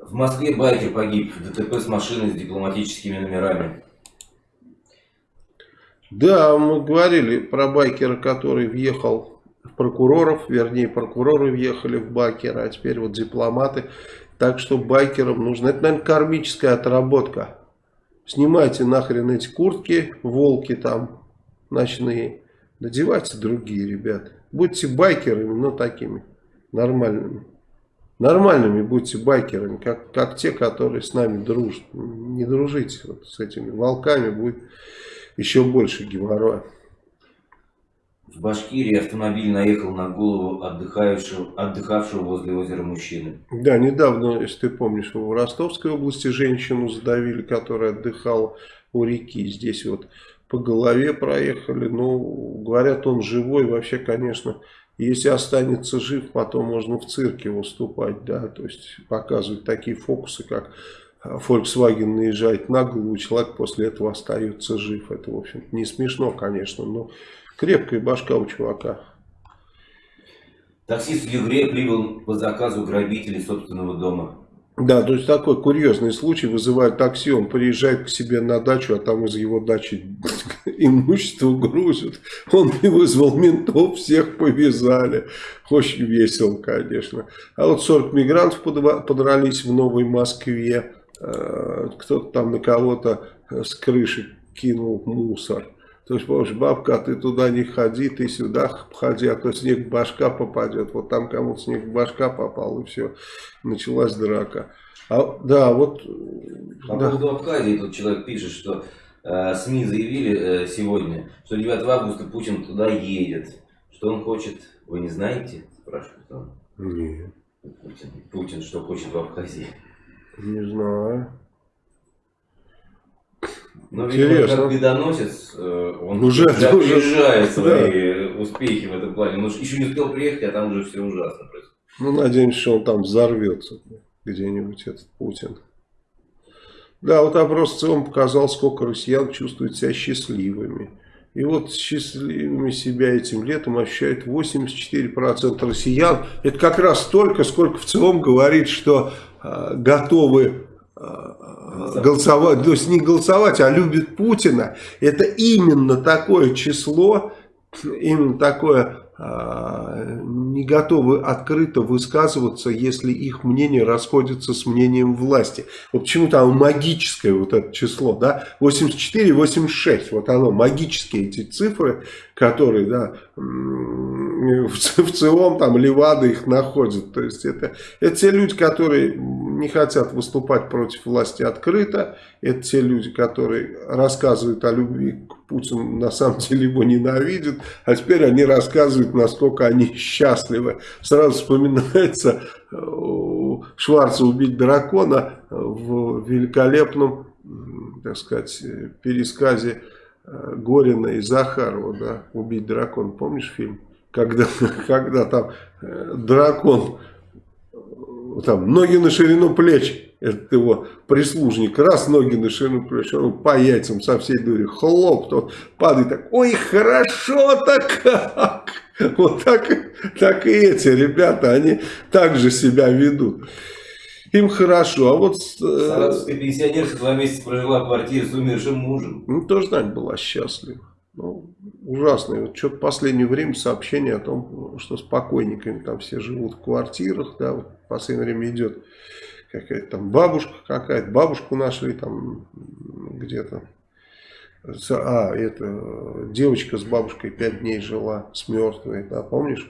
В Москве байкер погиб в ДТП с машиной с дипломатическими номерами. Да, мы говорили про байкера, который въехал в прокуроров, вернее, прокуроры въехали в байкера, а теперь вот дипломаты. Так что байкерам нужно, это, наверное, кармическая отработка. Снимайте нахрен эти куртки, волки там ночные, надевайте другие, ребята. Будьте байкерами, но такими нормальными. Нормальными будьте байкерами, как, как те, которые с нами дружат. Не дружите вот с этими волками, будет еще больше геморроя. В Башкирии автомобиль наехал на голову отдыхавшего, отдыхавшего возле озера мужчины. Да, недавно, если ты помнишь, в Ростовской области женщину задавили, которая отдыхала у реки. Здесь вот по голове проехали. Ну, говорят, он живой. Вообще, конечно, если останется жив, потом можно в цирке выступать. Да, то есть показывать такие фокусы, как Volkswagen наезжает на голову, человек после этого остается жив. Это, в общем не смешно, конечно, но крепкая башка у чувака. Таксист в Югре прибыл по заказу грабителей собственного дома. Да, то есть такой курьезный случай, вызывает такси, он приезжает к себе на дачу, а там из его дачи имущество грузят. Он не вызвал ментов, всех повязали. Очень весело, конечно. А вот 40 мигрантов подрались в Новой Москве. Э, кто-то там на кого-то с крыши кинул мусор. То есть, помнишь, бабка, а ты туда не ходи, ты сюда ходи, а то снег в башка попадет. Вот там кому-то снег в башка попал, и все, началась драка. А, да, вот... По да. поводу Абхазии тут человек пишет, что э, СМИ заявили э, сегодня, что 9 августа Путин туда едет. Что он хочет, вы не знаете? Спрашивает он. Нет. Путин, Путин что хочет в Абхазии. Не знаю. Ну, видимо, как бедоносец, э, он уже заезжает свои да. успехи в этом плане. Он еще не успел приехать, а там уже все ужасно происходит. Ну, надеемся, что он там взорвется где-нибудь, этот Путин. Да, вот опрос в целом показал, сколько россиян чувствуют себя счастливыми. И вот счастливыми себя этим летом ощущают 84% россиян. Это как раз столько, сколько в целом говорит, что готовы э, голосовать, то есть не голосовать, а любят Путина. Это именно такое число, именно такое э, не готовы открыто высказываться, если их мнение расходится с мнением власти. Вот почему там магическое вот это число, да, 84, 86, вот оно, магические эти цифры, которые, да, в, в целом там Левада их находит. То есть это, это те люди, которые не хотят выступать против власти открыто, это те люди, которые рассказывают о любви к Путину, на самом деле его ненавидят, а теперь они рассказывают, насколько они счастливы. Сразу вспоминается э, Шварца «Убить дракона» в великолепном, так сказать, пересказе э, Горина и Захарова, да, «Убить дракона». Помнишь фильм? Когда, когда там э, дракон, там, ноги на ширину плеч, этот его прислужник, раз ноги на ширину плеч, он по яйцам со всей дури хлоп, то падает так, ой, хорошо-то как! Вот так, так и эти ребята, они так же себя ведут. Им хорошо, а вот... Э, Саратовская пенсионерка два месяца прожила в квартире с умершим мужем. Ну, тоже, Надь, была счастлива. Ну, ужасно. Вот что-то в последнее время сообщение о том, что с покойниками там все живут в квартирах, да, вот в последнее время идет какая-то там бабушка какая-то, бабушку нашли там где-то. А, это девочка с бабушкой пять дней жила с мертвой, да, помнишь?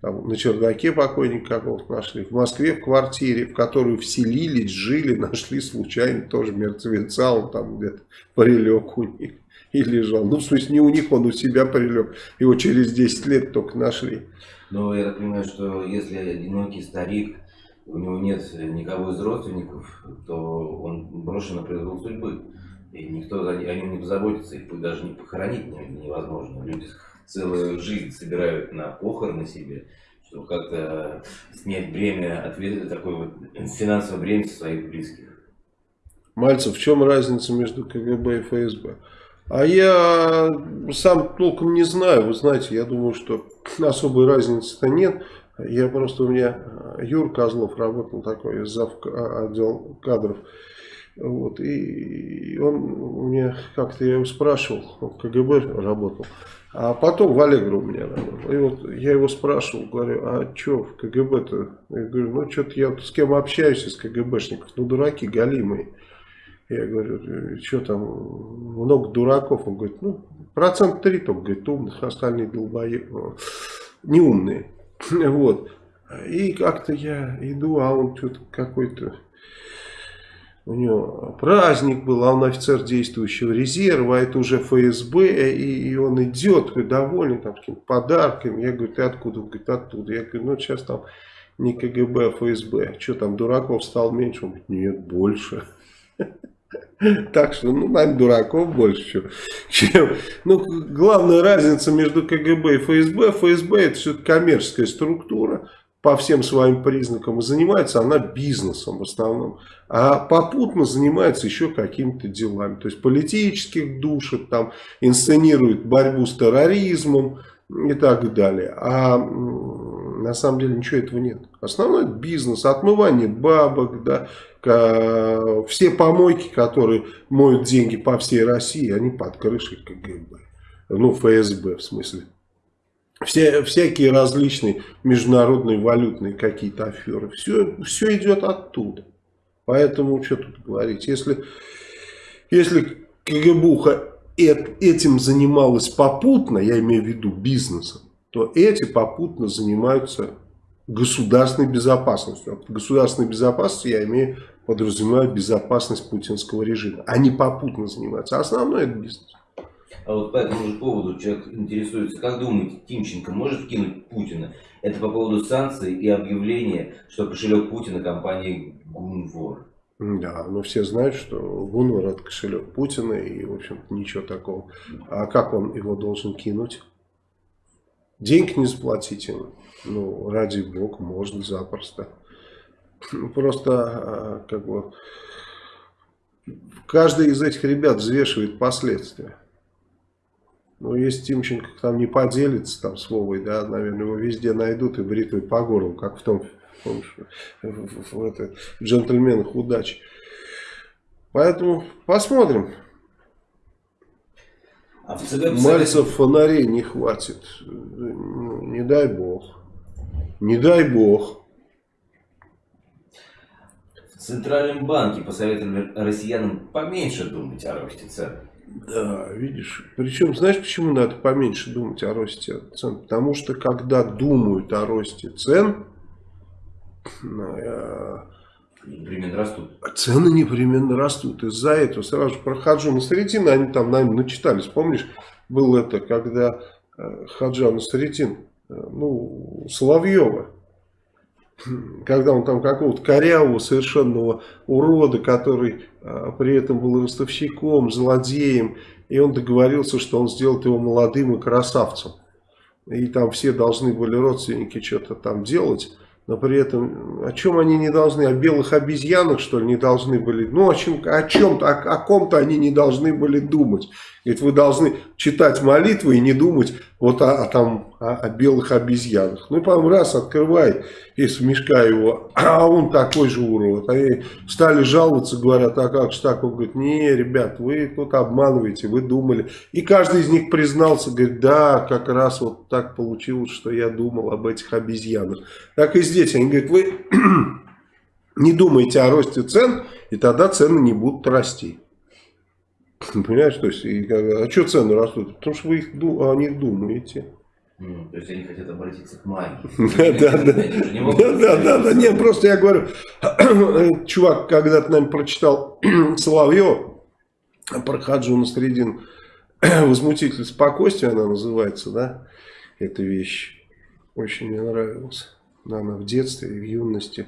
Там, на чердаке покойника какого-то нашли. В Москве в квартире, в которую вселились, жили, нашли случайно тоже мертвеца, он там где-то прилег у них и лежал. Ну, в смысле, не у них, он у себя прилег. Его через 10 лет только нашли. Но я так понимаю, что если одинокий старик у него нет никого из родственников, то он брошен на произвол судьбы. И никто о нем не позаботится, их даже не похоронить невозможно. Люди целую жизнь собирают на похороны себе, чтобы как-то снять бремя, ответ, такое вот финансовое бремя своих близких. Мальцев, в чем разница между КГБ и ФСБ? А я сам толком не знаю, вы знаете, я думаю, что особой разницы-то нет. Я просто, у меня э, Юр Козлов работал такой, зав а, отдел кадров. Вот, и он мне как-то, я его спрашивал, он в КГБ работал, а потом в Аллегро у меня работал. И вот я его спрашивал, говорю, а что в КГБ-то? Я говорю, ну что-то я с кем общаюсь из КГБшников, ну дураки галимые. Я говорю, что там, много дураков. Он говорит, ну, процент три только, говорит, умных, остальные долбоебы, неумные. Вот. И как-то я иду, а он что-то какой-то... У него праздник был, а он офицер действующего резерва, а это уже ФСБ, и, и он идет довольный там какими-то подарками. Я говорю, ты откуда? Он говорит, оттуда. Я говорю, ну сейчас там не КГБ, а ФСБ. Что там, дураков стал меньше? Он говорит, нет, больше. Так что, ну, наверное, дураков больше, чем... Ну, главная разница между КГБ и ФСБ. ФСБ это все коммерческая структура по всем своим признакам. И занимается она бизнесом в основном. А попутно занимается еще какими-то делами. То есть политических душит, там, инсценирует борьбу с терроризмом и так далее. А на самом деле ничего этого нет. Основной бизнес, отмывание бабок, да, все помойки, которые моют деньги по всей России, они под крышей КГБ. Ну, ФСБ в смысле. Все, всякие различные международные валютные какие-то аферы. Все, все идет оттуда. Поэтому, что тут говорить. Если, если КГБуха этим занималась попутно, я имею в виду бизнесом, то эти попутно занимаются государственной безопасностью. Под государственной безопасностью я имею подразумеваю безопасность путинского режима. Они попутно занимаются. А основной это бизнес. А вот по этому же поводу человек интересуется, как думаете, Тимченко может вкинуть Путина? Это по поводу санкций и объявления, что кошелек Путина компании Гунвор. Да, но все знают, что Гунвор это кошелек Путина и, в общем-то, ничего такого. А как он его должен кинуть? Денег не заплатить ему. Ну, ради бога, можно запросто. Просто, а, как бы, каждый из этих ребят взвешивает последствия. Ну, если Тимченко там не поделится там с Вовой, да, наверное, его везде найдут и бритвой по горлу, как в том, помнишь, в, в, в, это, в джентльменах удачи. Поэтому посмотрим. А в ЦБ Мальцев фонарей не хватит. Не дай бог. Не дай бог. В Центральном банке посоветовали россиянам поменьше думать о росте цен. Да, видишь. Причем, знаешь, почему надо поменьше думать о росте цен? Потому что, когда думают о росте цен, э, непременно растут. Цены непременно растут. Из-за этого сразу же про Хаджу Насредина, они там, наверное, начитались. Помнишь, был это, когда э, Хаджа Насредин, э, ну, Соловьева, когда он там какого-то корявого совершенного урода, который а, при этом был ростовщиком, злодеем, и он договорился, что он сделает его молодым и красавцем. И там все должны были родственники что-то там делать но при этом о чем они не должны, о белых обезьянах что ли не должны были, ну о чем, о чем-то, о, о ком-то они не должны были думать. Ведь вы должны читать молитвы и не думать вот о, о, там, о, о белых обезьянах. Ну потом раз открывай из мешка его, а он такой же урод. Они стали жаловаться, говорят, а как же так? Он говорит, не, ребят, вы тут обманываете, вы думали. И каждый из них признался, говорит, да, как раз вот так получилось, что я думал об этих обезьянах. Так и здесь, они говорят, вы не думаете о росте цен, и тогда цены не будут расти. Понимаешь, то есть, и, а что цены растут? Потому что вы их, о них думаете. Ну, то есть они хотят обратиться к магии. Да, да, да, да, да, нет, просто я говорю, чувак когда-то, наверное, прочитал Соловьев про Хаджу Насредин, возмутитель спокойствия она называется, да, эта вещь. Очень мне нравилась. Она в детстве, в юности.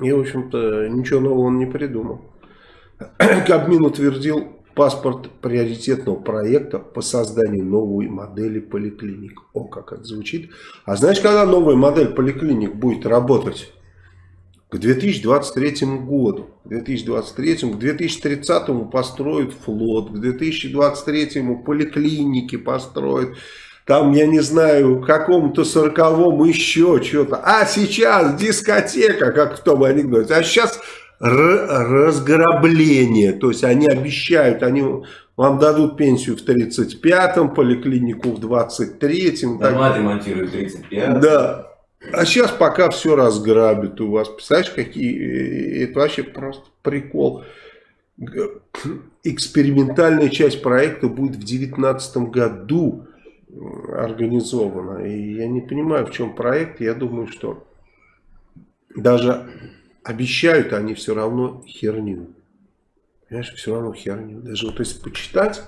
И, в общем-то, ничего нового он не придумал. Кабмин утвердил паспорт приоритетного проекта по созданию новой модели поликлиник. О, как это звучит. А знаешь, когда новая модель поликлиник будет работать? К 2023 году. К 2023, к 2030 построят флот, к 2023 поликлиники построят. Там, я не знаю, какому-то сороковому еще что-то. А сейчас дискотека, как в том анекдоте. А сейчас разграбление. То есть они обещают, они вам дадут пенсию в 35-м, поликлинику в 23-м. Дома ремонтируют в 35-м. Да. А сейчас пока все разграбят у вас. Представляешь, какие... Это вообще просто прикол. Экспериментальная часть проекта будет в 2019 году организована. И я не понимаю, в чем проект. Я думаю, что даже обещают они все равно херню. Понимаешь, все равно херню. Даже вот если почитать,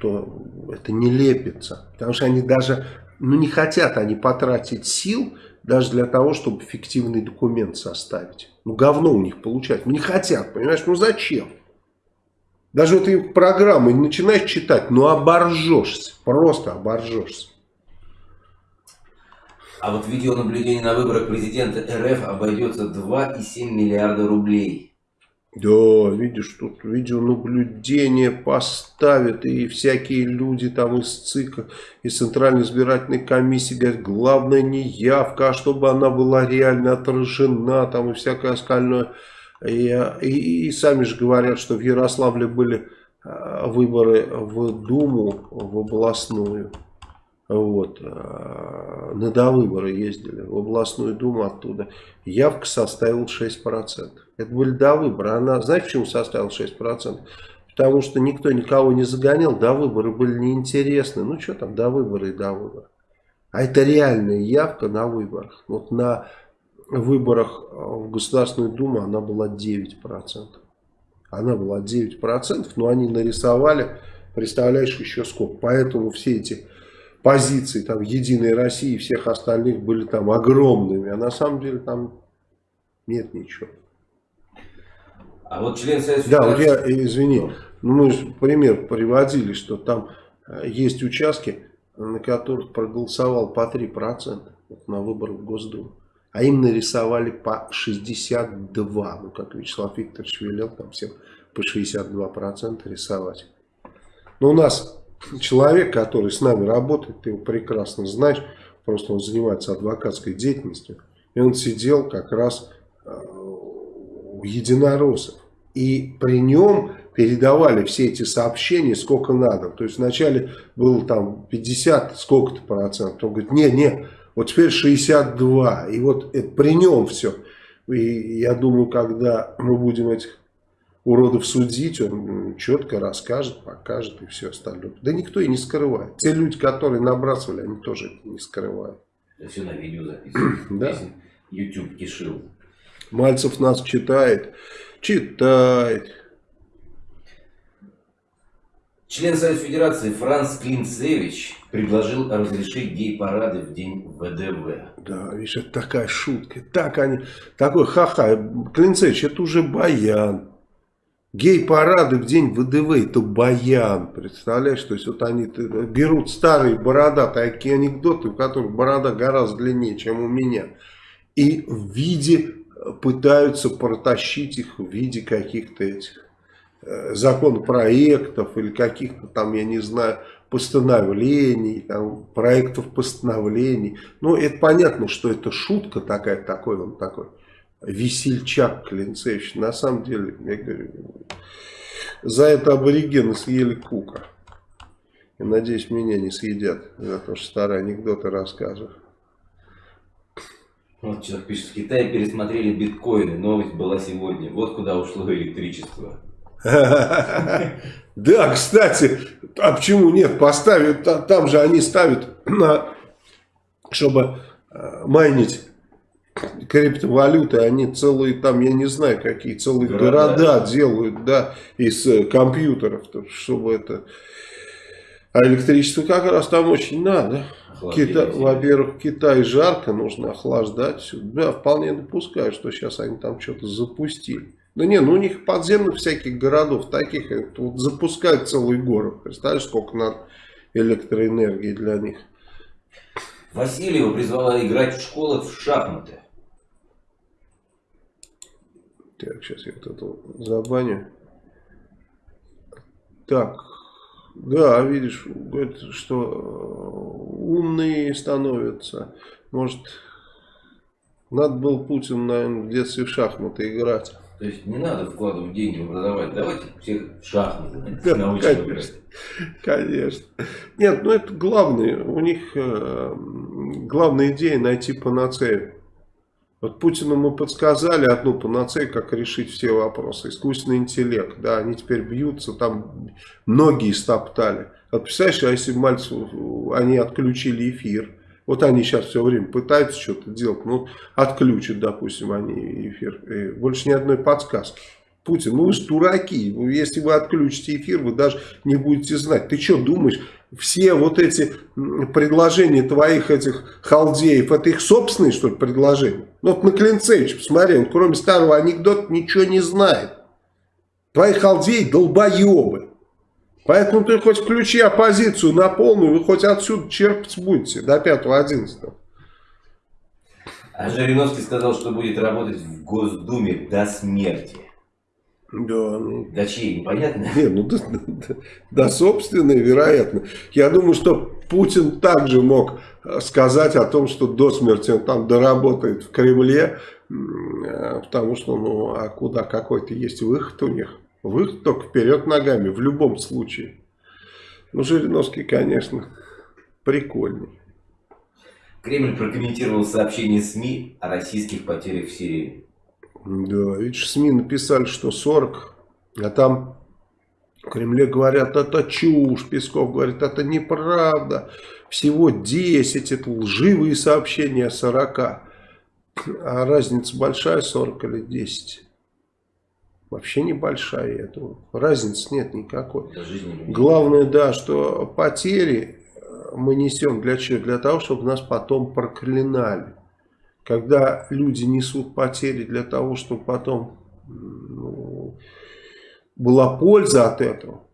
то это не лепится. Потому что они даже, ну не хотят они потратить сил даже для того, чтобы фиктивный документ составить. Ну говно у них получать. Ну не хотят, понимаешь, ну зачем? Даже вот и программы начинаешь читать, ну оборжешься, просто оборжешься. А вот видеонаблюдение на выборах президента РФ обойдется 2,7 миллиарда рублей. Да, видишь, тут видеонаблюдение поставят, и всякие люди там из ЦИКа, из Центральной избирательной комиссии говорят, главное не явка, а чтобы она была реально отражена, там и всякое остальное. И, и, и сами же говорят, что в Ярославле были а, выборы в Думу, в областную. Вот, э, на довыборы ездили в областную думу оттуда. Явка составила 6%. Это были довыборы. Она, знаете, почему составила 6%? Потому что никто никого не загонял, довыборы были неинтересны. Ну, что там, довыборы и довыборы. А это реальная явка на выборах. Вот на выборах в Государственную Думу она была 9%. Она была 9%, но они нарисовали, представляешь, еще сколько. Поэтому все эти позиции там Единой России и всех остальных были там огромными, а на самом деле там нет ничего. А вот член Совета Да, вот я, извини, ну, мы же пример приводили, что там э, есть участки, на которых проголосовал по 3% на выборах в Госдуму. А им нарисовали по 62. Ну, как Вячеслав Викторович велел там всем по 62% рисовать. Но у нас человек, который с нами работает, ты его прекрасно знаешь, просто он занимается адвокатской деятельностью, и он сидел как раз э, у единороссов. И при нем передавали все эти сообщения сколько надо. То есть вначале было там 50 сколько-то процентов. Он говорит, не, не, Вот теперь 62. И вот это при нем все. И я думаю, когда мы будем этих уродов судить, он четко расскажет, покажет и все остальное. Да никто и не скрывает. Те люди, которые набрасывали, они тоже это не скрывают. Это все на видео записано. Да. YouTube кишил. Мальцев нас читает. Читает. Член Совета Федерации Франц Клинцевич предложил разрешить гей-парады в день ВДВ. Да, видишь, это такая шутка. Так они, такой ха-ха. Клинцевич, это уже баян. Гей-парады в день ВДВ это баян. Представляешь, то есть вот они берут старые борода, такие анекдоты, у которых борода гораздо длиннее, чем у меня. И в виде пытаются протащить их в виде каких-то этих Э, законопроектов или каких-то там, я не знаю, постановлений, там, проектов постановлений. Ну, это понятно, что это шутка такая, такой он такой весельчак Клинцевич. На самом деле, я говорю, за это аборигены съели кука. И надеюсь, меня не съедят за то, что старые анекдоты расскажут. Вот человек пишет, в Китае пересмотрели биткоины, новость была сегодня. Вот куда ушло электричество. Да, кстати, а почему нет? Поставят, там же они ставят, чтобы э, майнить криптовалюты, они целые там, я не знаю, какие целые города, города делают, да, из э, компьютеров, чтобы это... А электричество как раз там очень надо. Кита... Во-первых, Китай жарко, нужно охлаждать. Да, вполне допускаю, что сейчас они там что-то запустили. Да не, ну у них подземных всяких городов таких, вот запускают целый город. Представляешь, сколько надо электроэнергии для них. Васильева призвала играть в школах в шахматы. Так, сейчас я вот это забаню. Так, да, видишь, говорит, что э, умные становятся. Может, надо было Путин, наверное, в детстве в шахматы играть. То есть не надо вкладывать деньги в образование, давайте всех в шахматы да, научим конечно, играть. Конечно. Нет, ну это главное, у них э, главная идея найти панацею. Вот Путину мы подсказали одну панацею, как решить все вопросы. Искусственный интеллект, да, они теперь бьются, там многие стоптали. Вот представляешь, а если Мальцев, они отключили эфир, вот они сейчас все время пытаются что-то делать, ну, отключат, допустим, они эфир. Больше ни одной подсказки. Путин, ну вы же дураки, если вы отключите эфир, вы даже не будете знать. Ты что думаешь, все вот эти предложения твоих этих халдеев, это их собственные, что ли, предложения? Ну вот на Клинцевич, посмотри, он кроме старого анекдота ничего не знает. Твои халдеи долбоебы. Поэтому ты хоть включи оппозицию на полную, вы хоть отсюда черпать будете до 5-11. А Жириновский сказал, что будет работать в Госдуме до смерти. Да, ну... До чьей, непонятно? Не, ну, да, да, да, собственно, вероятно. Я думаю, что Путин также мог сказать о том, что до смерти он там доработает в Кремле, э, потому что, ну, а куда какой-то есть выход у них. Выход только вперед ногами, в любом случае. Ну, Жириновский, конечно, прикольный. Кремль прокомментировал сообщение СМИ о российских потерях в Сирии. Да, видишь, СМИ написали, что 40, а там в Кремле говорят, это чушь, Песков говорит, это неправда. Всего 10, это лживые сообщения о 40. А разница большая, 40 или 10? вообще небольшая. Это, разницы нет никакой. Главное, да, что потери мы несем для чего? Для того, чтобы нас потом проклинали. Когда люди несут потери для того, чтобы потом ну, была польза от этого.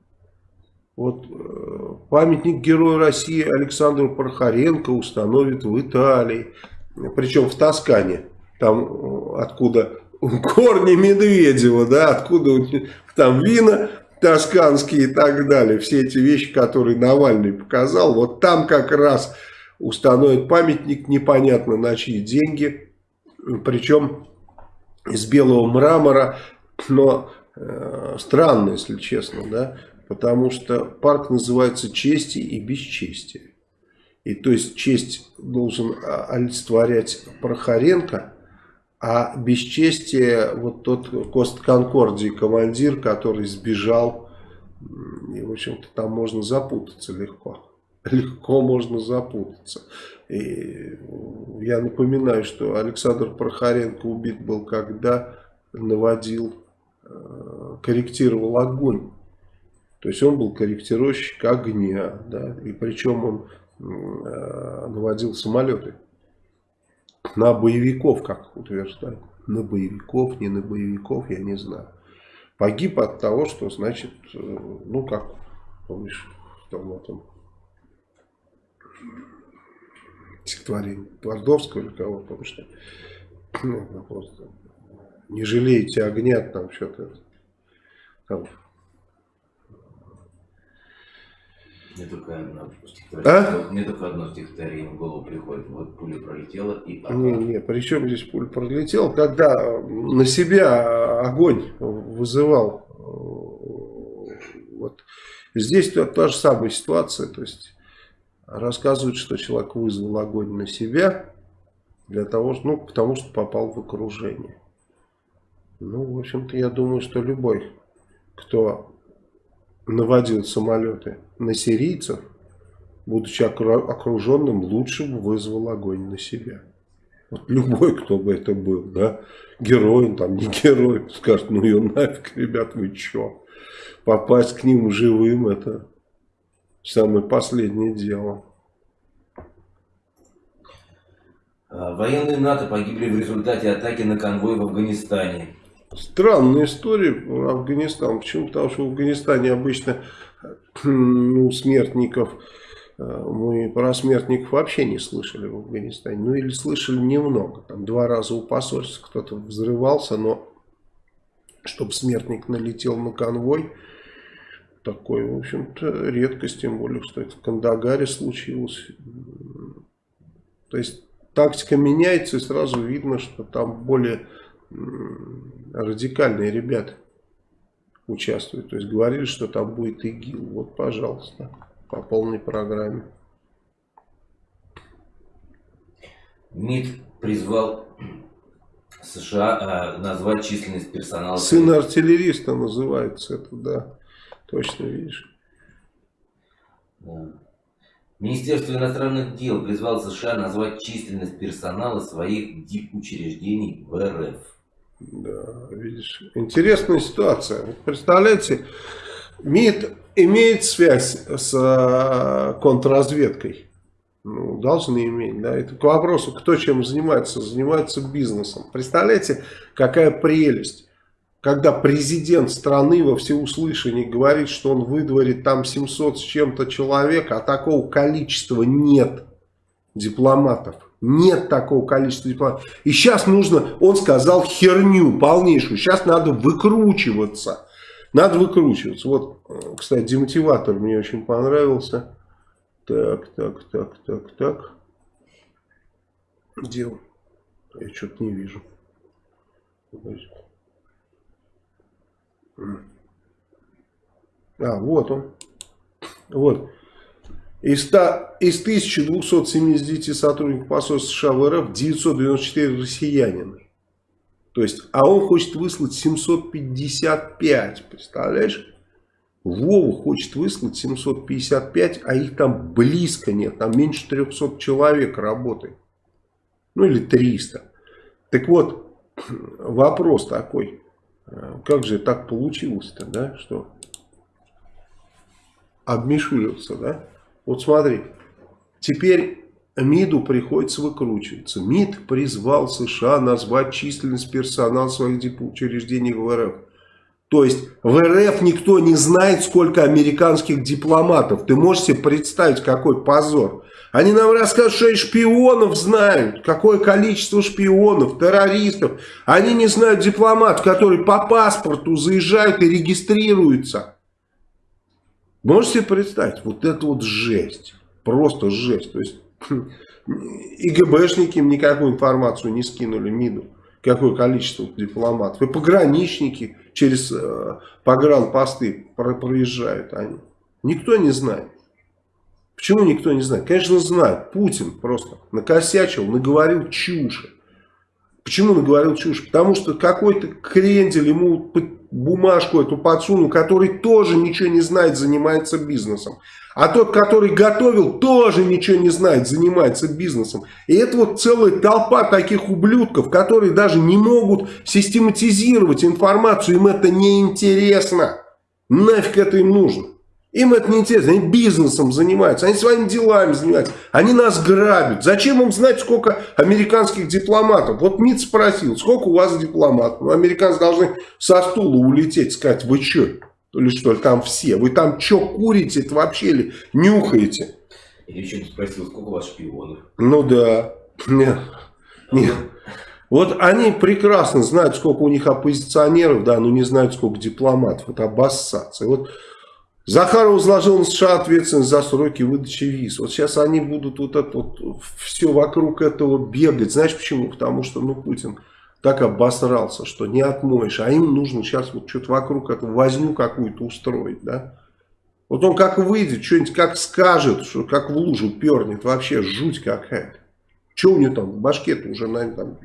Вот э, памятник Герою России Александру Прохоренко установят в Италии. Причем в Тоскане. Там, э, откуда корни Медведева, да, откуда там вина тосканские и так далее, все эти вещи, которые Навальный показал, вот там как раз установят памятник, непонятно на чьи деньги, причем из белого мрамора, но э, странно, если честно, да, потому что парк называется «Чести и бесчестие». И то есть честь должен а, олицетворять Прохоренко, а бесчестие вот тот Кост Конкордии командир, который сбежал, и в общем-то там можно запутаться легко. Легко можно запутаться. И я напоминаю, что Александр Прохоренко убит был, когда наводил, э, корректировал огонь. То есть он был корректировщик огня, да, и причем он э, наводил самолеты на боевиков, как утверждают. На боевиков, не на боевиков, я не знаю. Погиб от того, что, значит, э, ну как, помнишь, в том этом стихотворение Твардовского или кого, потому что ну, просто не жалеете огня, там что-то там. Мне только одно стихотворение, а? мне только одно стихотворение в голову приходит. Вот пуля пролетела и папа. Не, не, при чем здесь пуля пролетела? Когда на себя огонь вызывал, вот здесь та, та же самая ситуация, то есть рассказывают, что человек вызвал огонь на себя для того, ну, потому что попал в окружение. Ну, в общем-то, я думаю, что любой, кто наводил самолеты на сирийцев, будучи окруженным, лучше бы вызвал огонь на себя. Вот любой, кто бы это был, да, герой, там не герой, скажет, ну ее нафиг, ребят, вы чё? Попасть к ним живым, это самое последнее дело. А, военные НАТО погибли в результате атаки на конвой в Афганистане. Странная история про Афганистан. Почему? Потому что в Афганистане обычно ну, смертников, э, мы про смертников вообще не слышали в Афганистане. Ну или слышали немного. Там два раза у посольства кто-то взрывался, но чтобы смертник налетел на конвой, такой, в общем-то, редкость, тем более, что это в Кандагаре случилось. То есть тактика меняется, и сразу видно, что там более радикальные ребята участвуют. То есть говорили, что там будет ИГИЛ. Вот, пожалуйста, по полной программе. МИД призвал США э, назвать численность персонала. Сын артиллериста называется это, да. Точно видишь. Да. Министерство иностранных дел призвало США назвать численность персонала своих дипучреждений в РФ. Да, видишь, интересная ситуация. Представляете, МИД имеет связь с э, контрразведкой. Ну, должны иметь, да. Это к вопросу, кто чем занимается. Занимается бизнесом. Представляете, какая прелесть. Когда президент страны во всеуслышание говорит, что он выдворит там 700 с чем-то человек, а такого количества нет дипломатов. Нет такого количества дипломатов. И сейчас нужно, он сказал херню полнейшую. Сейчас надо выкручиваться. Надо выкручиваться. Вот, кстати, демотиватор мне очень понравился. Так, так, так, так, так. Где он? Я что-то не вижу. А, вот он. Вот. Из, 100, из 1279 сотрудников посольства США в РФ 994 россиянина. То есть, а он хочет выслать 755, представляешь? Вова хочет выслать 755, а их там близко нет, там меньше 300 человек работает. Ну или 300. Так вот, вопрос такой, как же так получилось-то, да, что обмешулился, да? Вот смотри, теперь МИДу приходится выкручиваться. МИД призвал США назвать численность персонала своих учреждений в РФ. То есть в РФ никто не знает, сколько американских дипломатов. Ты можешь себе представить, какой позор. Они нам рассказывают, что и шпионов знают. Какое количество шпионов, террористов. Они не знают дипломатов, которые по паспорту заезжают и регистрируются. Можете себе представить, вот это вот жесть, просто жесть. То есть и ГБшники им никакую информацию не скинули МИДу, какое количество дипломатов. И пограничники через э, погранпосты про проезжают они. Никто не знает. Почему никто не знает? Конечно, знает. Путин просто накосячил, наговорил чуши. Почему наговорил чушь? Потому что какой-то крендель ему бумажку эту подсунул, который тоже ничего не знает, занимается бизнесом. А тот, который готовил, тоже ничего не знает, занимается бизнесом. И это вот целая толпа таких ублюдков, которые даже не могут систематизировать информацию, им это не интересно. Нафиг это им нужно? Им это не интересно, они бизнесом занимаются, они своими делами занимаются, они нас грабят. Зачем им знать, сколько американских дипломатов? Вот МИД спросил, сколько у вас дипломатов? Ну, американцы должны со стула улететь, сказать, вы что? Или что, там все? Вы там что курите это вообще или нюхаете? Или еще спросил, сколько у вас шпионов? Ну да. Нет. Нет. Вот они прекрасно знают, сколько у них оппозиционеров, да, но не знают, сколько дипломатов. Это обоссаться. вот Захаров возложил на США ответственность за сроки выдачи виз. Вот сейчас они будут вот это вот все вокруг этого бегать. Знаешь почему? Потому что ну, Путин так обосрался, что не отмоешь. А им нужно сейчас вот что-то вокруг этого возню какую-то устроить. Да? Вот он как выйдет, что-нибудь как скажет, что как в лужу пернет. Вообще жуть какая-то. Что у него там в башке-то уже, наверное, там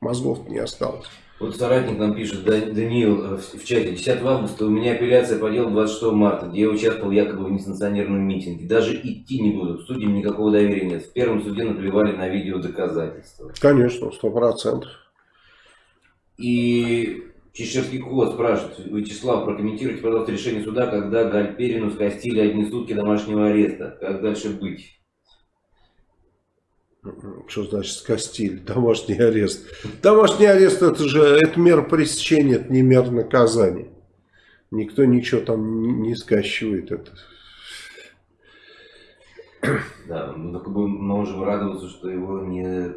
мозгов не осталось. Вот соратник нам пишет, Даниил, э, в чате, 10 августа у меня апелляция по делу 26 марта, где я участвовал якобы в несанкционированном митинге. Даже идти не буду, судьям никакого доверия нет. В первом суде наплевали на видео доказательства. Конечно, сто процентов. И Чеширский кот спрашивает, Вячеслав, прокомментируйте, пожалуйста, решение суда, когда Гальперину скостили одни сутки домашнего ареста. Как дальше быть? Что значит скостили? Домашний арест. Домашний арест это же это мера пресечения, это не мера наказания. Никто ничего там не, не скощивает. Это. Да, мы только бы можем радоваться, что его не...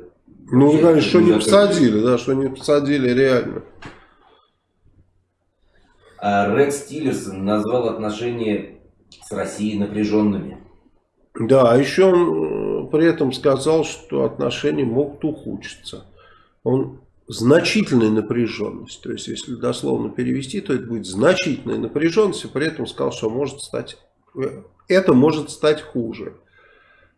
Ну, конечно, что не посадили, да, что не посадили реально. А Рекс Тиллерсон назвал отношения с Россией напряженными. Да, а еще он при этом сказал, что отношения могут ухудшиться. Он значительная напряженность, то есть если дословно перевести, то это будет значительная напряженность, и при этом сказал, что может стать, это может стать хуже.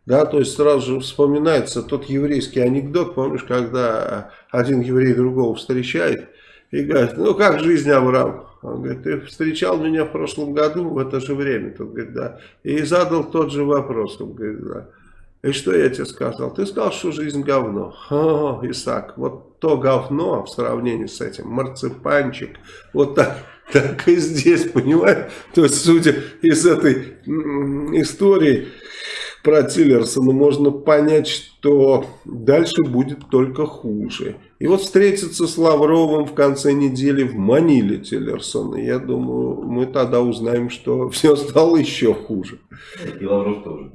Да, то есть сразу же вспоминается тот еврейский анекдот, помнишь, когда один еврей другого встречает и говорит, ну как жизнь, Авраам? Он говорит, ты встречал меня в прошлом году в это же время? Тот говорит, да. И задал тот же вопрос. Он говорит, да. И что я тебе сказал? Ты сказал, что жизнь говно. О, Исаак, вот то говно в сравнении с этим, марципанчик, вот так, так и здесь, понимаешь? То есть, судя из этой истории, про Тиллерсона можно понять, что дальше будет только хуже. И вот встретиться с Лавровым в конце недели в Маниле Тиллерсона. Я думаю, мы тогда узнаем, что все стало еще хуже. И Лавров тоже.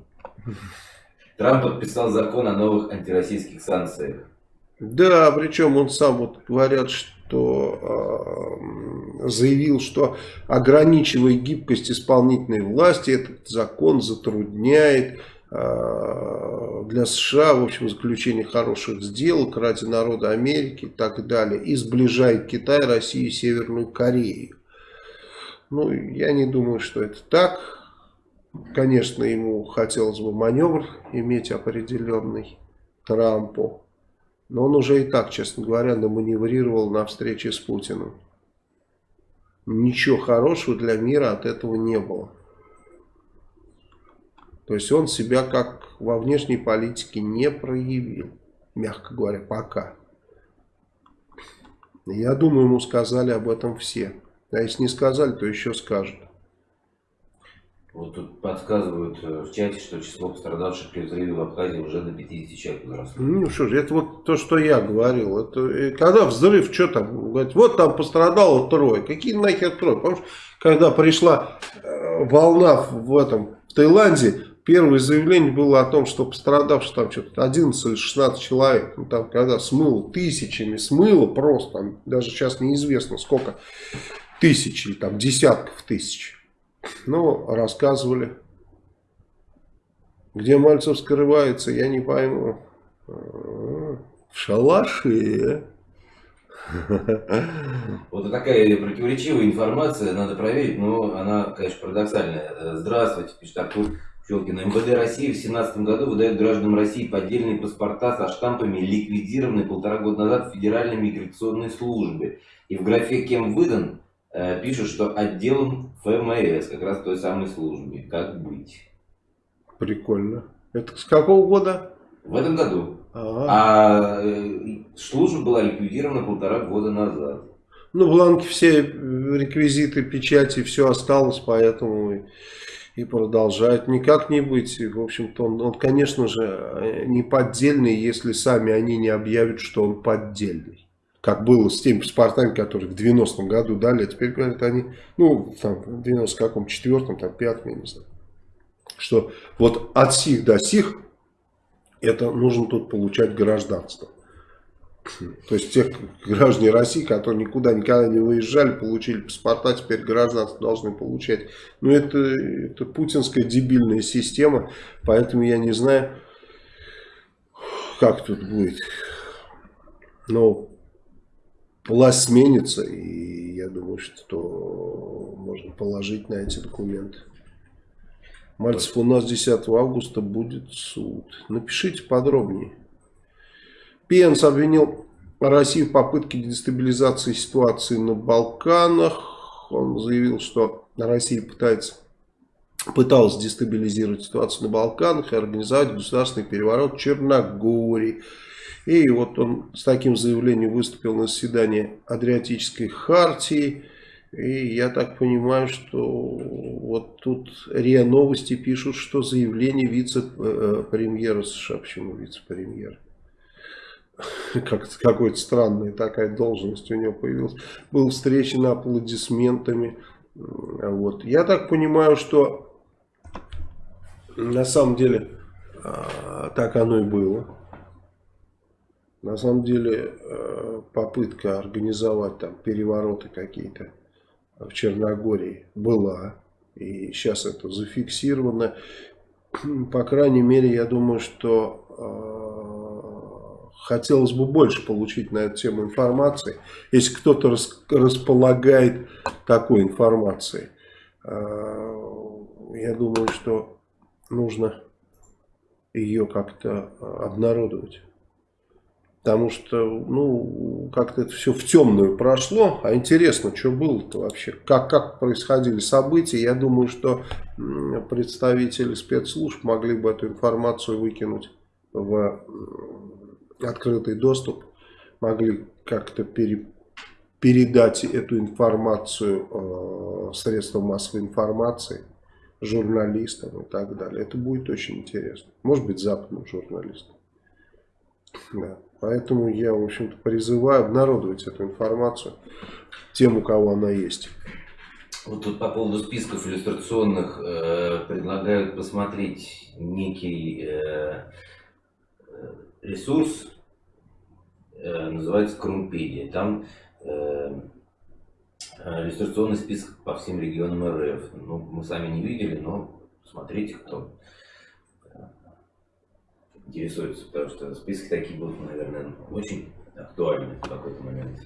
Трамп подписал закон о новых антироссийских санкциях. Да, причем он сам вот говорят, что э, заявил, что ограничивая гибкость исполнительной власти, этот закон затрудняет Э, для США, в общем, заключение хороших сделок ради народа Америки и так далее, и сближает Китай, Россию и Северную Корею. Ну, я не думаю, что это так. Конечно, ему хотелось бы маневр иметь определенный Трампу. Но он уже и так, честно говоря, наманеврировал на встрече с Путиным. Ничего хорошего для мира от этого не было. То есть он себя как во внешней политике не проявил, мягко говоря, пока. Я думаю, ему сказали об этом все. А если не сказали, то еще скажут. Вот тут подсказывают э, в чате, что число пострадавших при взрыве в Абхазии уже до 50 человек возросло. Ну что же, это вот то, что я говорил. Это, когда взрыв, что там? Говорит, вот там пострадало трое. Какие нахер трое? Помнишь, когда пришла э, волна в этом в Таиланде, Первое заявление было о том, что пострадавших там что-то 11 или 16 человек. Ну, там, когда смыло тысячами, смыло просто, там, даже сейчас неизвестно сколько тысяч, там десятков тысяч. Ну, рассказывали. Где Мальцев скрывается, я не пойму. В шалаше. Вот такая противоречивая информация, надо проверить, но она, конечно, парадоксальная. Здравствуйте, пишет Артур. Пчелкина. МВД России в 2017 году выдает гражданам России поддельные паспорта со штампами, ликвидированные полтора года назад в Федеральной миграционной службе. И в графе «Кем выдан» пишут, что отделом ФМС, как раз той самой службе. Как быть? Прикольно. Это с какого года? В этом году. Ага. А э, служба была ликвидирована полтора года назад. Ну, бланки все, э, реквизиты, печати, все осталось, поэтому и продолжает. Никак не быть. В общем-то, он, он, конечно же, э, не поддельный, если сами они не объявят, что он поддельный. Как было с теми паспортами, которые в 90-м году дали, а теперь говорят они, ну, там, в 90 каком, четвертом, там, пятом, я не знаю. Что вот от сих до сих это нужно тут получать гражданство. То есть тех граждане России, которые никуда никогда не выезжали, получили паспорта, теперь гражданство должны получать. Но это, это путинская дебильная система, поэтому я не знаю, как тут будет. Но власть сменится, и я думаю, что можно положить на эти документы. Мальцев, у нас 10 августа будет суд. Напишите подробнее. Пенс обвинил Россию в попытке дестабилизации ситуации на Балканах. Он заявил, что Россия пытается, пыталась дестабилизировать ситуацию на Балканах и организовать государственный переворот в Черногории. И вот он с таким заявлением выступил на заседании Адриатической хартии. И я так понимаю, что вот тут РИА Новости пишут, что заявление вице-премьера США. Почему вице-премьера? Как какой-то странная такая должность у него появилась. Был встречен аплодисментами. Вот. Я так понимаю, что на самом деле а, так оно и было. На самом деле а, попытка организовать там перевороты какие-то в Черногории была. И сейчас это зафиксировано. По крайней мере, я думаю, что э, хотелось бы больше получить на эту тему информации. Если кто-то рас, располагает такой информацией, э, я думаю, что нужно ее как-то обнародовать. Потому что, ну, как-то это все в темную прошло. А интересно, что было-то вообще? Как, как происходили события? Я думаю, что представители спецслужб могли бы эту информацию выкинуть в открытый доступ. Могли как-то пере, передать эту информацию э, средствам массовой информации, журналистам и так далее. Это будет очень интересно. Может быть, западным журналистам. Да. Поэтому я, в общем-то, призываю обнародовать эту информацию тем, у кого она есть. Вот тут по поводу списков иллюстрационных э, предлагают посмотреть некий э, ресурс, э, называется Крумпедия. Там э, иллюстрационный список по всем регионам РФ. Ну, мы сами не видели, но смотрите, кто интересуются, потому что списки такие будут, наверное, очень актуальны в какой-то момент.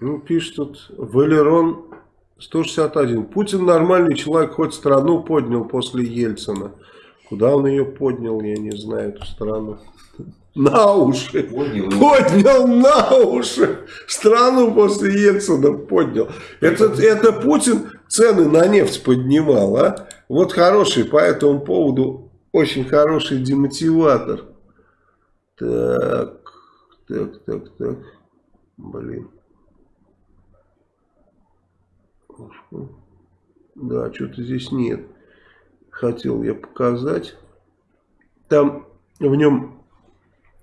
Ну, пишет тут Валерон 161. Путин нормальный человек, хоть страну поднял после Ельцина. Куда он ее поднял, я не знаю, эту страну. На уши. Поднял, поднял на уши. Страну после Ельцина поднял. Это, это Путин цены на нефть поднимал, а? Вот хороший по этому поводу очень хороший демотиватор. Так, так, так, так. Блин. Да, что-то здесь нет. Хотел я показать. Там в нем,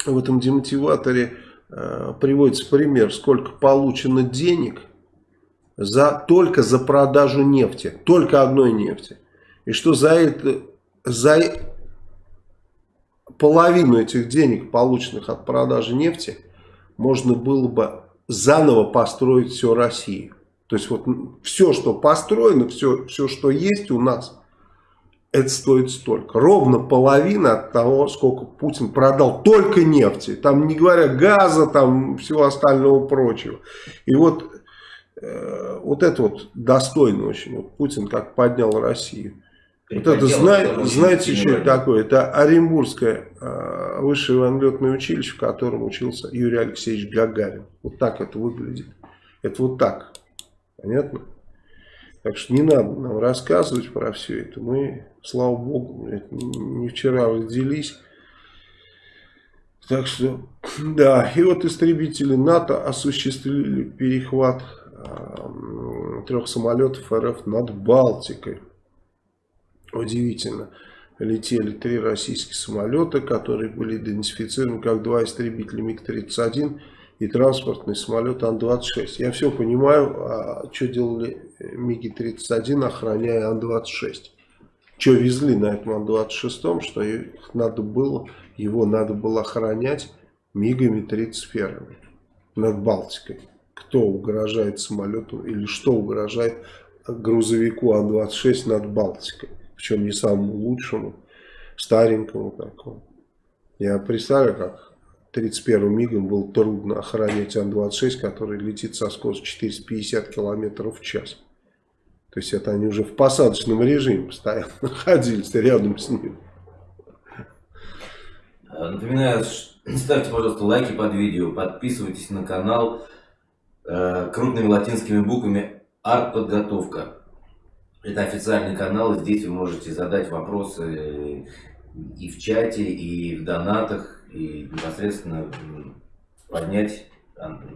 в этом демотиваторе э, приводится пример, сколько получено денег за, только за продажу нефти. Только одной нефти. И что за это, за половину этих денег, полученных от продажи нефти, можно было бы заново построить всю Россию. То есть вот все, что построено, все, все, что есть у нас, это стоит столько. Ровно половина от того, сколько Путин продал только нефти. Там не говоря газа, там всего остального прочего. И вот, э, вот это вот достойно очень. Вот Путин как поднял Россию. Вот это, зна знаете, что это такое? Это Оренбургское э, высшее военно-летное училище, в котором учился Юрий Алексеевич Гагарин. Вот так это выглядит. Это вот так. Понятно? Так что не надо нам рассказывать про все это. Мы, слава богу, не вчера родились. Так что, да, и вот истребители НАТО осуществили перехват э, трех самолетов РФ над Балтикой. Удивительно. Летели три российских самолета, которые были идентифицированы как два истребителя МиГ-31 и транспортный самолет Ан-26. Я все понимаю, а что делали МиГи-31, охраняя Ан-26? Что везли на этом Ан-26, что их надо было, его надо было охранять МиГами 31 над Балтикой. Кто угрожает самолету или что угрожает грузовику Ан-26 над Балтикой? Причем не самому лучшему, старенькому такому. Я представляю, как 31 мигом было трудно охранять Ан-26, который летит со скоростью 450 км в час. То есть это они уже в посадочном режиме постоянно находились рядом с ним. Э, напоминаю, ставьте, пожалуйста, лайки под видео, подписывайтесь на канал э, крупными латинскими буквами «Артподготовка». Это официальный канал, и здесь вы можете задать вопросы и в чате, и в донатах, и непосредственно поднять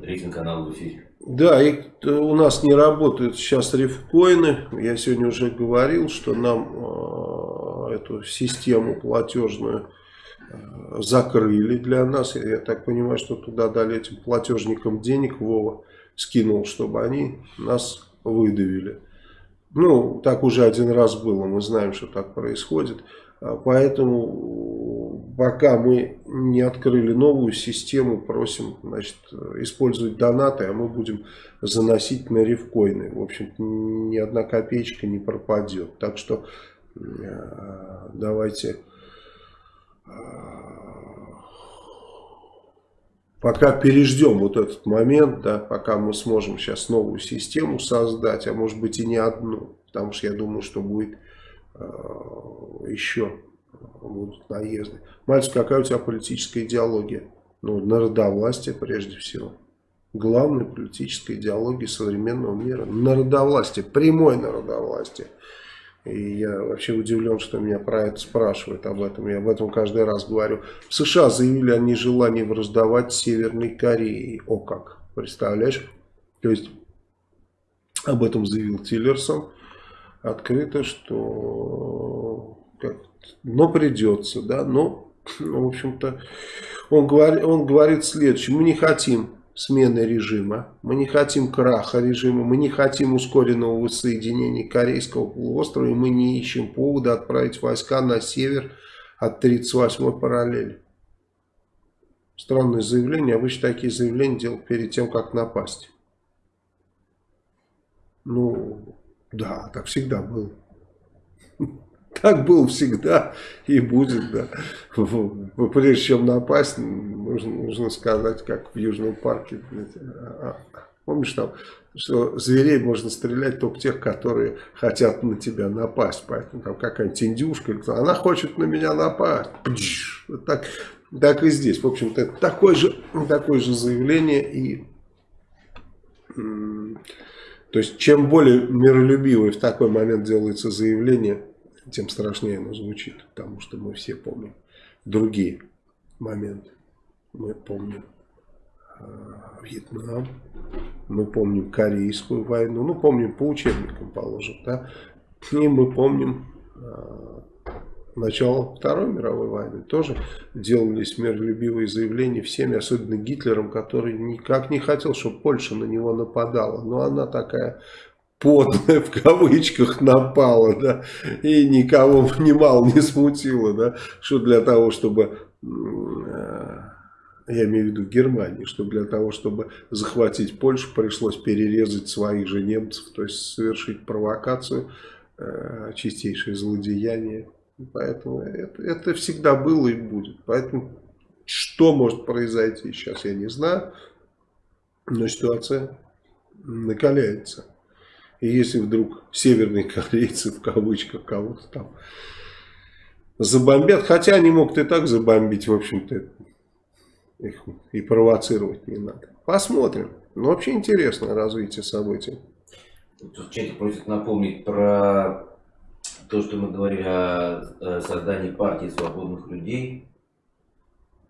рейтинг канала в эфире. Да, и у нас не работают сейчас рифкоины. Я сегодня уже говорил, что нам э, эту систему платежную э, закрыли для нас. Я так понимаю, что туда дали этим платежникам денег, Вова скинул, чтобы они нас выдавили. Ну, так уже один раз было, мы знаем, что так происходит. А, поэтому пока мы не открыли новую систему, просим значит, использовать донаты, а мы будем заносить на рифкоины. В общем ни одна копеечка не пропадет. Так что а, давайте а, пока переждем вот этот момент, да, пока мы сможем сейчас новую систему создать, а может быть и не одну, потому что я думаю, что будет э, еще будут наезды. Мальчик, какая у тебя политическая идеология? Ну, народовластие прежде всего. Главная политическая идеология современного мира. Народовластие, прямое народовластие. И я вообще удивлен, что меня про это спрашивают об этом. Я об этом каждый раз говорю. В США заявили о нежелании раздавать Северной Корее. О как, представляешь? То есть об этом заявил Тиллерсон открыто, что но придется, да, но, в общем-то, он, говорит, он говорит следующее, мы не хотим смены режима. Мы не хотим краха режима, мы не хотим ускоренного воссоединения Корейского полуострова, и мы не ищем повода отправить войска на север от 38-й параллели. Странное заявление, обычно такие заявления делают перед тем, как напасть. Ну, да, так всегда было. Так было всегда и будет, да. Прежде чем напасть, нужно, нужно сказать, как в Южном парке. А, а, помнишь там, что зверей можно стрелять только тех, которые хотят на тебя напасть. Поэтому там какая-нибудь индюшка, она хочет на меня напасть. Вот так, так и здесь. В общем-то, такое же, такое же заявление. И, то есть, чем более миролюбивое в такой момент делается заявление, тем страшнее оно звучит, потому что мы все помним другие моменты. Мы помним э, Вьетнам, мы помним Корейскую войну, ну помним по учебникам положим, да, и мы помним э, начало Второй мировой войны. Тоже делались миролюбивые заявления всеми, особенно Гитлером, который никак не хотел, чтобы Польша на него нападала. Но она такая подлая в кавычках напала, да, и никого немало не смутило, да, что для того, чтобы, э, я имею в виду Германию, что для того, чтобы захватить Польшу, пришлось перерезать своих же немцев, то есть совершить провокацию, э, чистейшее злодеяние. Поэтому это, это всегда было и будет. Поэтому что может произойти сейчас, я не знаю, но ситуация накаляется. И если вдруг северные корейцы, в кавычках, кого-то там забомбят, хотя они могут и так забомбить, в общем-то, их и провоцировать не надо. Посмотрим. Но вообще интересное развитие событий. Тут в чате просят напомнить про то, что мы говорили о создании партии свободных людей.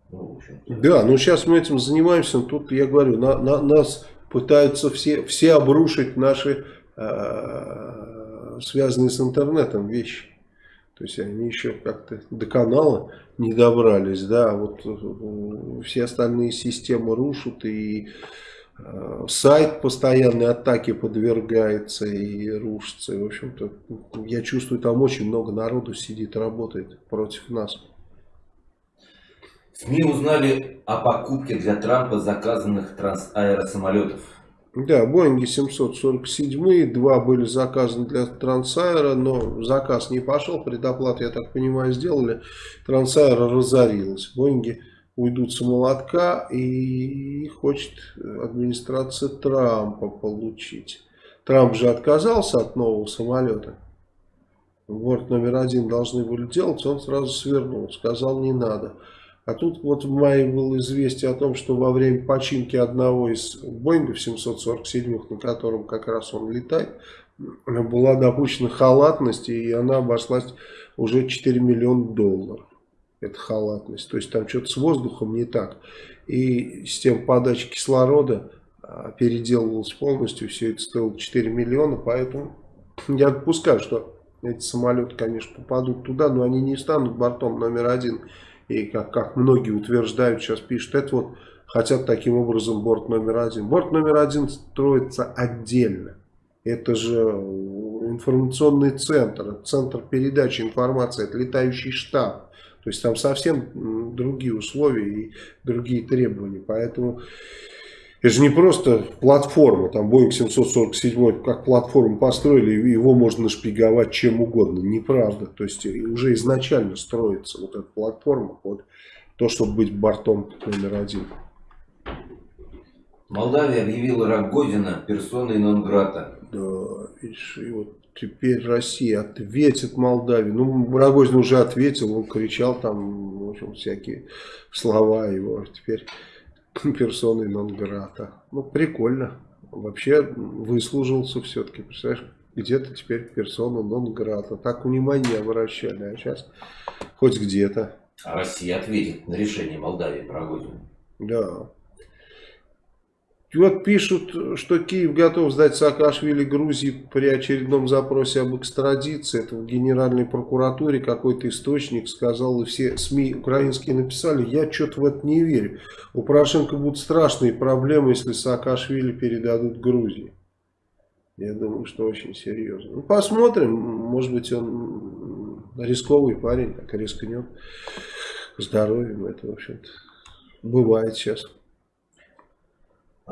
Ну, да, ну сейчас мы этим занимаемся. Тут я говорю, на, на, нас пытаются все, все обрушить наши связанные с интернетом вещи. То есть они еще как-то до канала не добрались, да, а вот э, все остальные системы рушат и э, сайт постоянной атаке подвергается и рушится. И, в общем-то, я чувствую, там очень много народу сидит, работает против нас. СМИ узнали о покупке для Трампа заказанных трансаэросамолетов. Да, Боинги 747, два были заказаны для Трансайра, но заказ не пошел, предоплату, я так понимаю, сделали. Трансайра разорилась. Боинги уйдут с молотка и хочет администрация Трампа получить. Трамп же отказался от нового самолета. Борт номер один должны были делать, он сразу свернул, сказал не надо. А тут вот в мае было известие о том, что во время починки одного из Боингов 747, на котором как раз он летает, была допущена халатность, и она обошлась уже 4 миллиона долларов. Это халатность. То есть там что-то с воздухом не так. И система подачи кислорода а, переделывалась полностью. Все это стоило 4 миллиона. Поэтому я допускаю, что эти самолеты, конечно, попадут туда, но они не станут бортом номер один и как, как многие утверждают, сейчас пишут, это вот хотят таким образом борт номер один. Борт номер один строится отдельно. Это же информационный центр, центр передачи информации, это летающий штаб. То есть там совсем другие условия и другие требования. Поэтому это же не просто платформа, там Boeing 747 как платформу построили, его можно нашпиговать чем угодно. Неправда. То есть уже изначально строится вот эта платформа под то, чтобы быть бортом номер один. Молдавия объявила Рогозина персоной нон-грата. Да, видишь, и вот теперь Россия ответит Молдавии. Ну, Рогозин уже ответил, он кричал там, в общем, всякие слова его. Теперь персоной нон-грата. Ну, прикольно. Вообще выслужился все-таки. Представляешь, где-то теперь персона нон-грата. Так внимание обращали, а сейчас хоть где-то. А Россия ответит на решение Молдавии про Годину. Да. Вот пишут, что Киев готов сдать Саакашвили Грузии при очередном запросе об экстрадиции. Это в Генеральной прокуратуре какой-то источник сказал, и все СМИ украинские написали. Я что-то в это не верю. У Порошенко будут страшные проблемы, если Саакашвили передадут Грузии. Я думаю, что очень серьезно. Ну, посмотрим. Может быть, он рисковый парень, так рискнет здоровьем. Это, в общем-то, бывает сейчас.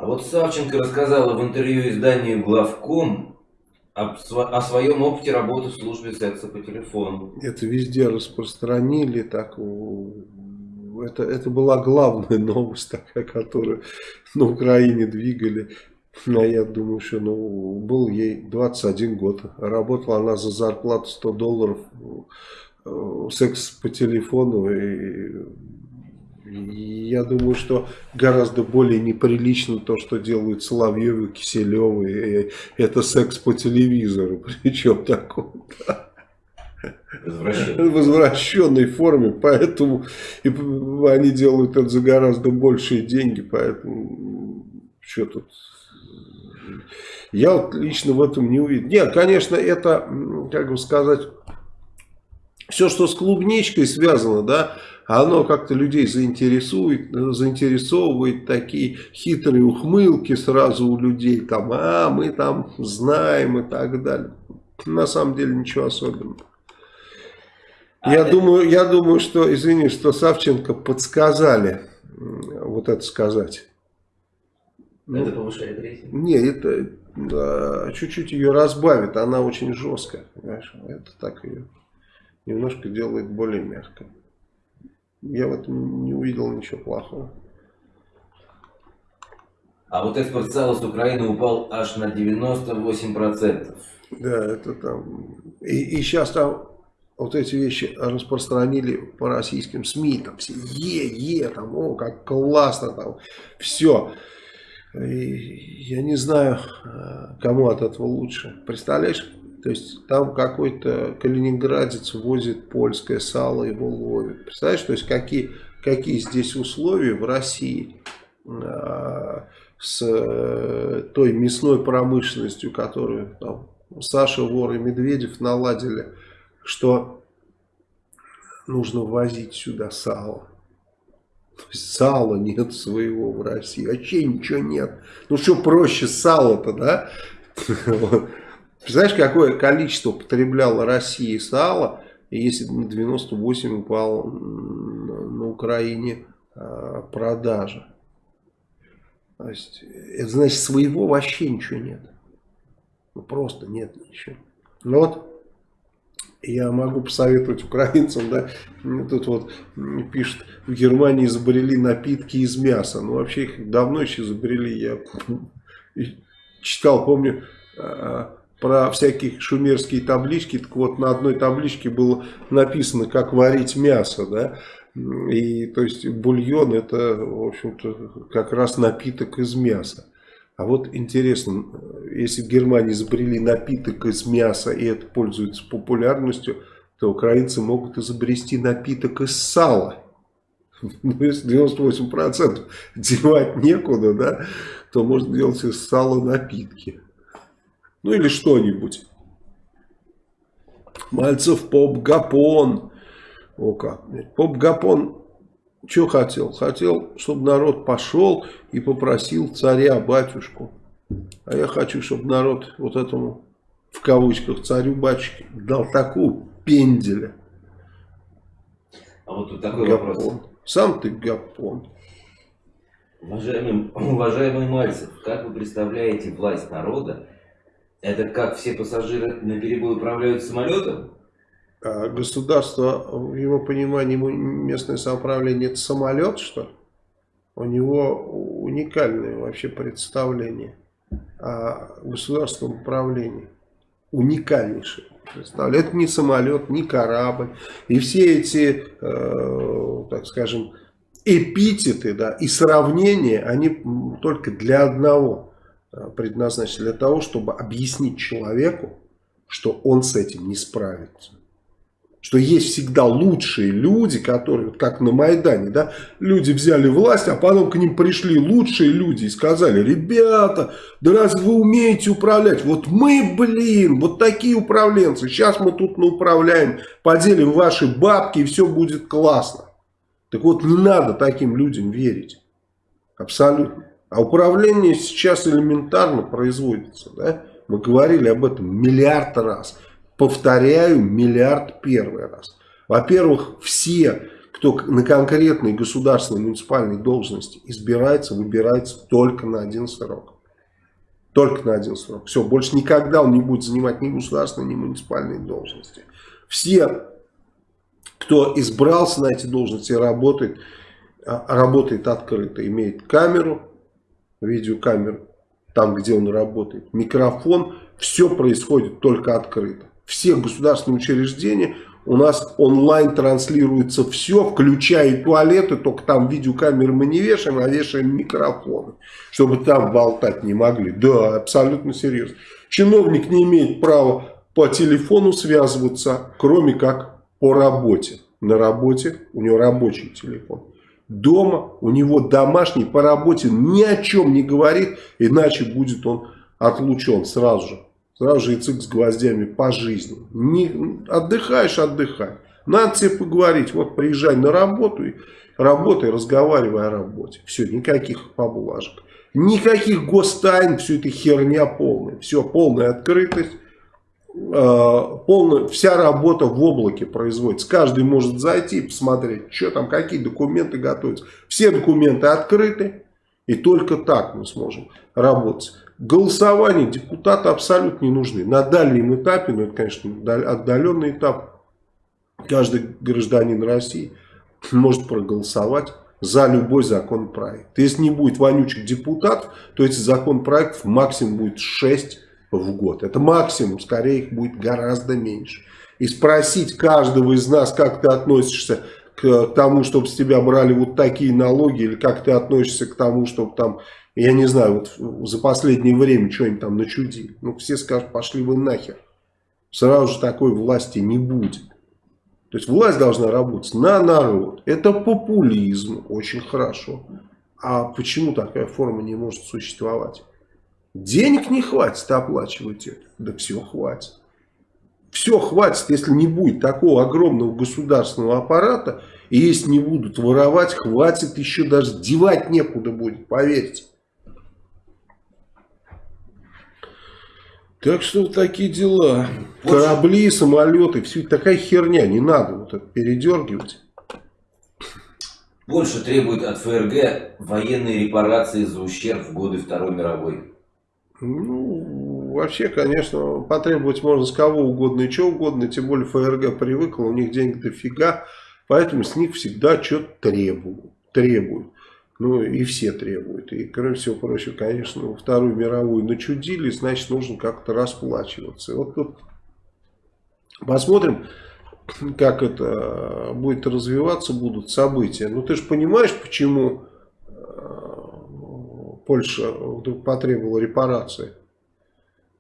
А вот Савченко рассказала в интервью изданию «Главком» о, своем опыте работы в службе секса по телефону. Это везде распространили, так это, это была главная новость, такая, которую на Украине двигали. А я думаю, что ну, был ей 21 год. Работала она за зарплату 100 долларов. Э, секс по телефону и я думаю, что гораздо более неприлично то, что делают Соловьевы, Киселевы. Это секс по телевизору. Причем такой в возвращенной форме, поэтому и они делают это за гораздо большие деньги, поэтому что тут... Я вот лично в этом не увидел. Нет, конечно, это, как бы сказать, все, что с клубничкой связано, да, оно как-то людей заинтересует, заинтересовывает такие хитрые ухмылки сразу у людей, там, а мы там знаем и так далее. На самом деле ничего особенного. Я, а думаю, я думаю, что, извини, что Савченко подсказали вот это сказать. Это ну, повышает рейтинг? Нет, это чуть-чуть ее разбавит, она очень жесткая, понимаешь? Это так ее немножко делает более мягко. Я в этом не увидел ничего плохого. А вот экспорт сала с Украины упал аж на 98%. Да, это там... И, и сейчас там вот эти вещи распространили по российским СМИ, там все е, е, там, о, как классно, там, все. И я не знаю, э, кому от этого лучше. Представляешь, то есть там какой-то калининградец возит польское сало, его ловит. Представляешь, то есть какие, какие здесь условия в России э, с э, той мясной промышленностью, которую там Саша Вор и Медведев наладили что нужно возить сюда сало. То есть сала нет своего в России. Вообще ничего нет. Ну что проще сало-то, да? Представляешь, какое количество потребляла Россия сала, если на 98 упал на Украине а, продажа. То есть, это значит, своего вообще ничего нет. Ну, просто нет ничего. Ну вот, я могу посоветовать украинцам, да, тут вот пишет, в Германии изобрели напитки из мяса. Ну, вообще их давно еще изобрели. Я читал, помню, а, про всякие шумерские таблички. Так вот, на одной табличке было написано, как варить мясо, да. И, то есть, бульон это, в общем-то, как раз напиток из мяса. А вот интересно, если в Германии изобрели напиток из мяса и это пользуется популярностью, то украинцы могут изобрести напиток из сала. Ну, если 98% девать некуда, да, то можно делать из сала напитки. Ну или что-нибудь. Мальцев поп-гапон. О как. Поп-гапон что хотел? Хотел, чтобы народ пошел и попросил царя, батюшку. А я хочу, чтобы народ вот этому, в кавычках, царю, батюшке дал такую пенделя. А вот тут такой гапон. вопрос. Сам ты гапон. Уважаемый, уважаемый Мальцев, как вы представляете власть народа? Это как все пассажиры на перебой управляют самолетом? А государство, в его понимании, местное самоуправление это самолет, что У него уникальное вообще представление о государственном управлении. Уникальнейшее представление. Это не самолет, не корабль. И все эти, э, так скажем, эпитеты да, и сравнения, они только для одного э, предназначены. Для того, чтобы объяснить человеку, что он с этим не справится что есть всегда лучшие люди, которые, как на Майдане, да, люди взяли власть, а потом к ним пришли лучшие люди и сказали, ребята, да разве вы умеете управлять? Вот мы, блин, вот такие управленцы, сейчас мы тут управляем, поделим ваши бабки и все будет классно. Так вот, не надо таким людям верить. Абсолютно. А управление сейчас элементарно производится, да? Мы говорили об этом миллиард раз. Повторяю, миллиард первый раз. Во-первых, все, кто на конкретной государственной муниципальной должности избирается, выбирается только на один срок. Только на один срок. Все, больше никогда он не будет занимать ни государственной, ни муниципальной должности. Все, кто избрался на эти должности, работает, а, работает открыто, имеет камеру, видеокамеру, там, где он работает, микрофон, все происходит только открыто все государственные учреждения у нас онлайн транслируется все, включая туалеты, только там видеокамеры мы не вешаем, а вешаем микрофоны, чтобы там болтать не могли. Да, абсолютно серьезно. Чиновник не имеет права по телефону связываться, кроме как по работе. На работе у него рабочий телефон. Дома у него домашний, по работе ни о чем не говорит, иначе будет он отлучен сразу же. Сразу же и цик с гвоздями по жизни. Не, отдыхаешь, отдыхай. Надо тебе поговорить. Вот приезжай на работу, и работай, разговаривай о работе. Все, никаких поблажек. Никаких гостайн, все это херня полная. Все, полная открытость. Э, полная, вся работа в облаке производится. Каждый может зайти посмотреть, что там, какие документы готовятся. Все документы открыты. И только так мы сможем работать голосование депутаты абсолютно не нужны. На дальнем этапе, ну это, конечно, отдаленный этап, каждый гражданин России может проголосовать за любой законопроект. Если не будет вонючих депутатов, то этих законопроектов максимум будет 6 в год. Это максимум, скорее их будет гораздо меньше. И спросить каждого из нас, как ты относишься к тому, чтобы с тебя брали вот такие налоги, или как ты относишься к тому, чтобы там, я не знаю, вот за последнее время что-нибудь там начудили. Ну, все скажут, пошли вы нахер. Сразу же такой власти не будет. То есть власть должна работать на народ. Это популизм, очень хорошо. А почему такая форма не может существовать? Денег не хватит оплачивать это. Да все хватит. Все хватит, если не будет такого огромного государственного аппарата, и если не будут воровать, хватит еще даже девать некуда будет, поверьте. Так что вот такие дела. Больше... Корабли, самолеты, все такая херня, не надо вот это передергивать. Больше требует от ФРГ военные репарации за ущерб в годы Второй мировой. Ну, вообще, конечно, потребовать можно с кого угодно и что угодно, тем более ФРГ привыкла, у них денег дофига, поэтому с них всегда что-то требуют. требуют. Ну, и все требуют. И, кроме всего прочего, конечно, Вторую мировую начудили, значит, нужно как-то расплачиваться. Вот тут посмотрим, как это будет развиваться, будут события. Ну, ты же понимаешь, почему Польша вдруг потребовала репарации?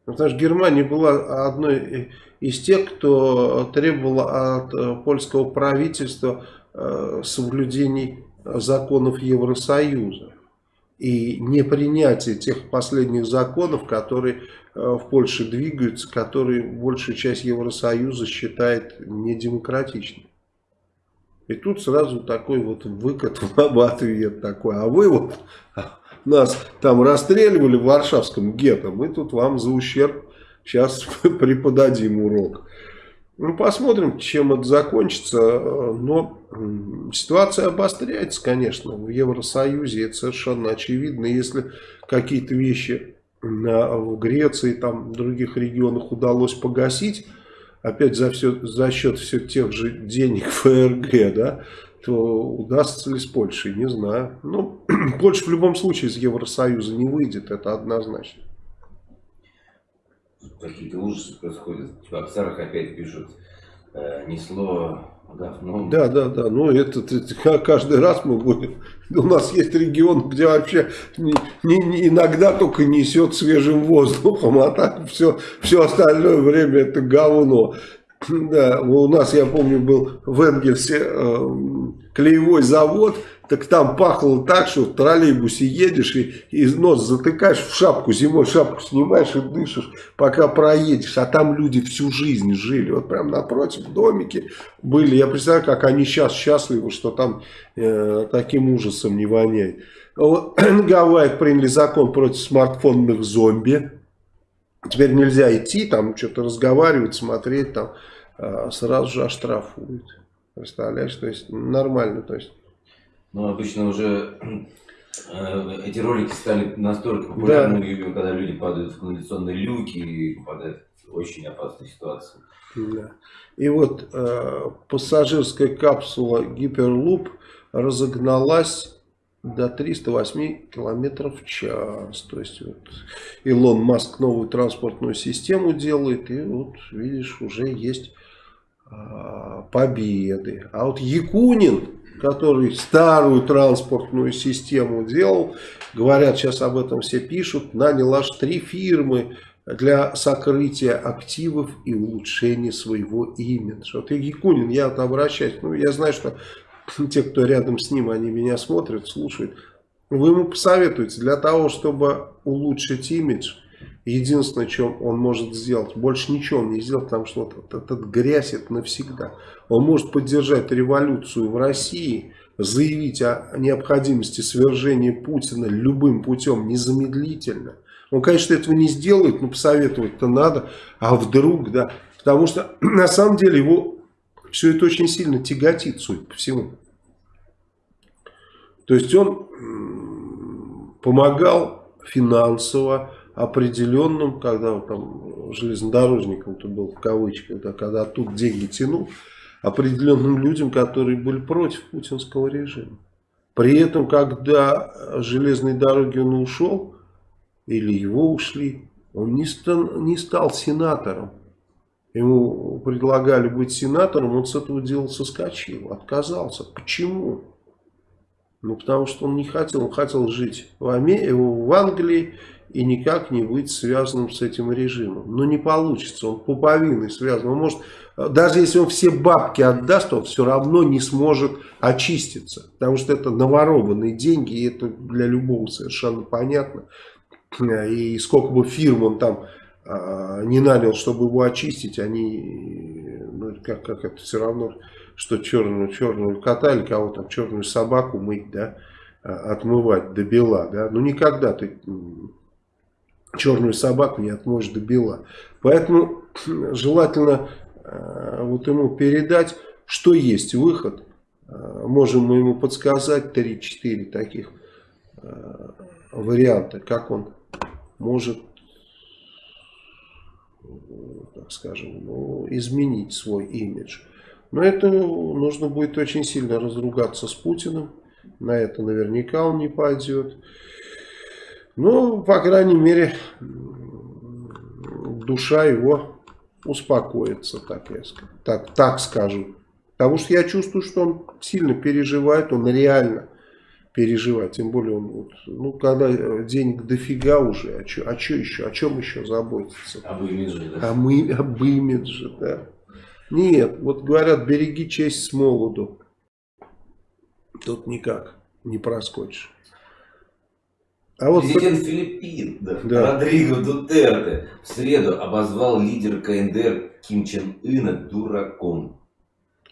Потому что Германия была одной из тех, кто требовала от э, польского правительства э, соблюдений законов Евросоюза и не принятие тех последних законов, которые э, в Польше двигаются, которые большую часть Евросоюза считает недемократичной. И тут сразу такой вот выкат в ответ такой. А вы вот нас там расстреливали в Варшавском гетто, мы тут вам за ущерб сейчас преподадим урок. Ну, посмотрим, чем это закончится. Но ситуация обостряется, конечно, в Евросоюзе. Это совершенно очевидно. Если какие-то вещи в Греции, там, в других регионах удалось погасить, опять за, все, за счет все тех же денег ФРГ, да, то удастся ли с Польшей, не знаю. Ну, Польша в любом случае из Евросоюза не выйдет, это однозначно какие-то ужасы происходят. В Аксарах опять пишут э, несло говном. Да, да, да. Ну, это, это каждый раз мы будем... У нас есть регион, где вообще не, не, не, иногда только несет свежим воздухом, а так все, все остальное время это говно. Да, у нас, я помню, был в Энгельсе э, клеевой завод, так там пахло так, что в троллейбусе едешь и, и нос затыкаешь в шапку, зимой шапку снимаешь и дышишь, пока проедешь. А там люди всю жизнь жили. Вот прям напротив домики были. Я представляю, как они сейчас счастливы, что там э, таким ужасом не воняет. На Гавайях приняли закон против смартфонных зомби. Теперь нельзя идти, там что-то разговаривать, смотреть, там э, сразу же оштрафуют. Представляешь, то есть нормально, то есть ну, обычно уже э, эти ролики стали настолько популярными, да. когда люди падают в канализационные люки и попадают в очень опасную ситуацию. Да. И вот э, пассажирская капсула Гиперлуп разогналась до 308 километров в час. То есть вот Илон Маск новую транспортную систему делает, и вот видишь, уже есть э, победы. А вот Якунин который старую транспортную систему делал. Говорят, сейчас об этом все пишут. Нанял аж три фирмы для сокрытия активов и улучшения своего имиджа. Вот Якунин, я вот обращаюсь, ну я знаю, что те, кто рядом с ним, они меня смотрят, слушают. Вы ему посоветуете, для того, чтобы улучшить имидж, Единственное, что он может сделать, больше ничего он не сделает, потому что вот этот, этот грязь это навсегда. Он может поддержать революцию в России, заявить о необходимости свержения Путина любым путем незамедлительно. Он, конечно, этого не сделает, но посоветовать-то надо. А вдруг, да, потому что на самом деле его все это очень сильно тяготит, судя по всему. То есть он помогал финансово, определенным, когда там железнодорожником то был в кавычках, да, когда оттуда деньги тянул, определенным людям, которые были против путинского режима. При этом, когда железной дороги он ушел, или его ушли, он не стал, не стал сенатором. Ему предлагали быть сенатором, он с этого дела соскочил, отказался. Почему? Ну, потому что он не хотел, он хотел жить в, Аме... в Англии и никак не быть связанным с этим режимом. Но не получится, он пуповиной связан. Он может, даже если он все бабки отдаст, он все равно не сможет очиститься. Потому что это наворованные деньги, и это для любого совершенно понятно. И сколько бы фирм он там не нанял, чтобы его очистить, они, ну, как, как это все равно, что черную, черную кота или кого там, черную собаку мыть, да, а, отмывать до бела, да, ну никогда ты черную собаку не отмоешь до бела. Поэтому желательно а, вот ему передать, что есть выход, можем мы ему подсказать 3-4 таких варианта, как он может так скажем, ну, изменить свой имидж. Но это нужно будет очень сильно разругаться с Путиным. На это наверняка он не пойдет. Ну, по крайней мере, душа его успокоится, так, я, так, так скажу. Потому что я чувствую, что он сильно переживает, он реально переживать. Тем более, он, вот, ну, когда денег дофига уже, а что а чё еще, о чем еще заботиться? Об имидже, да? А мы, об имидже, да. Нет, вот говорят, береги честь с молоду. Тут никак не проскочишь. А вот Президент по... Филиппин да, да. Родриго Дутерте в среду обозвал лидер КНДР Ким Чен Ына дураком.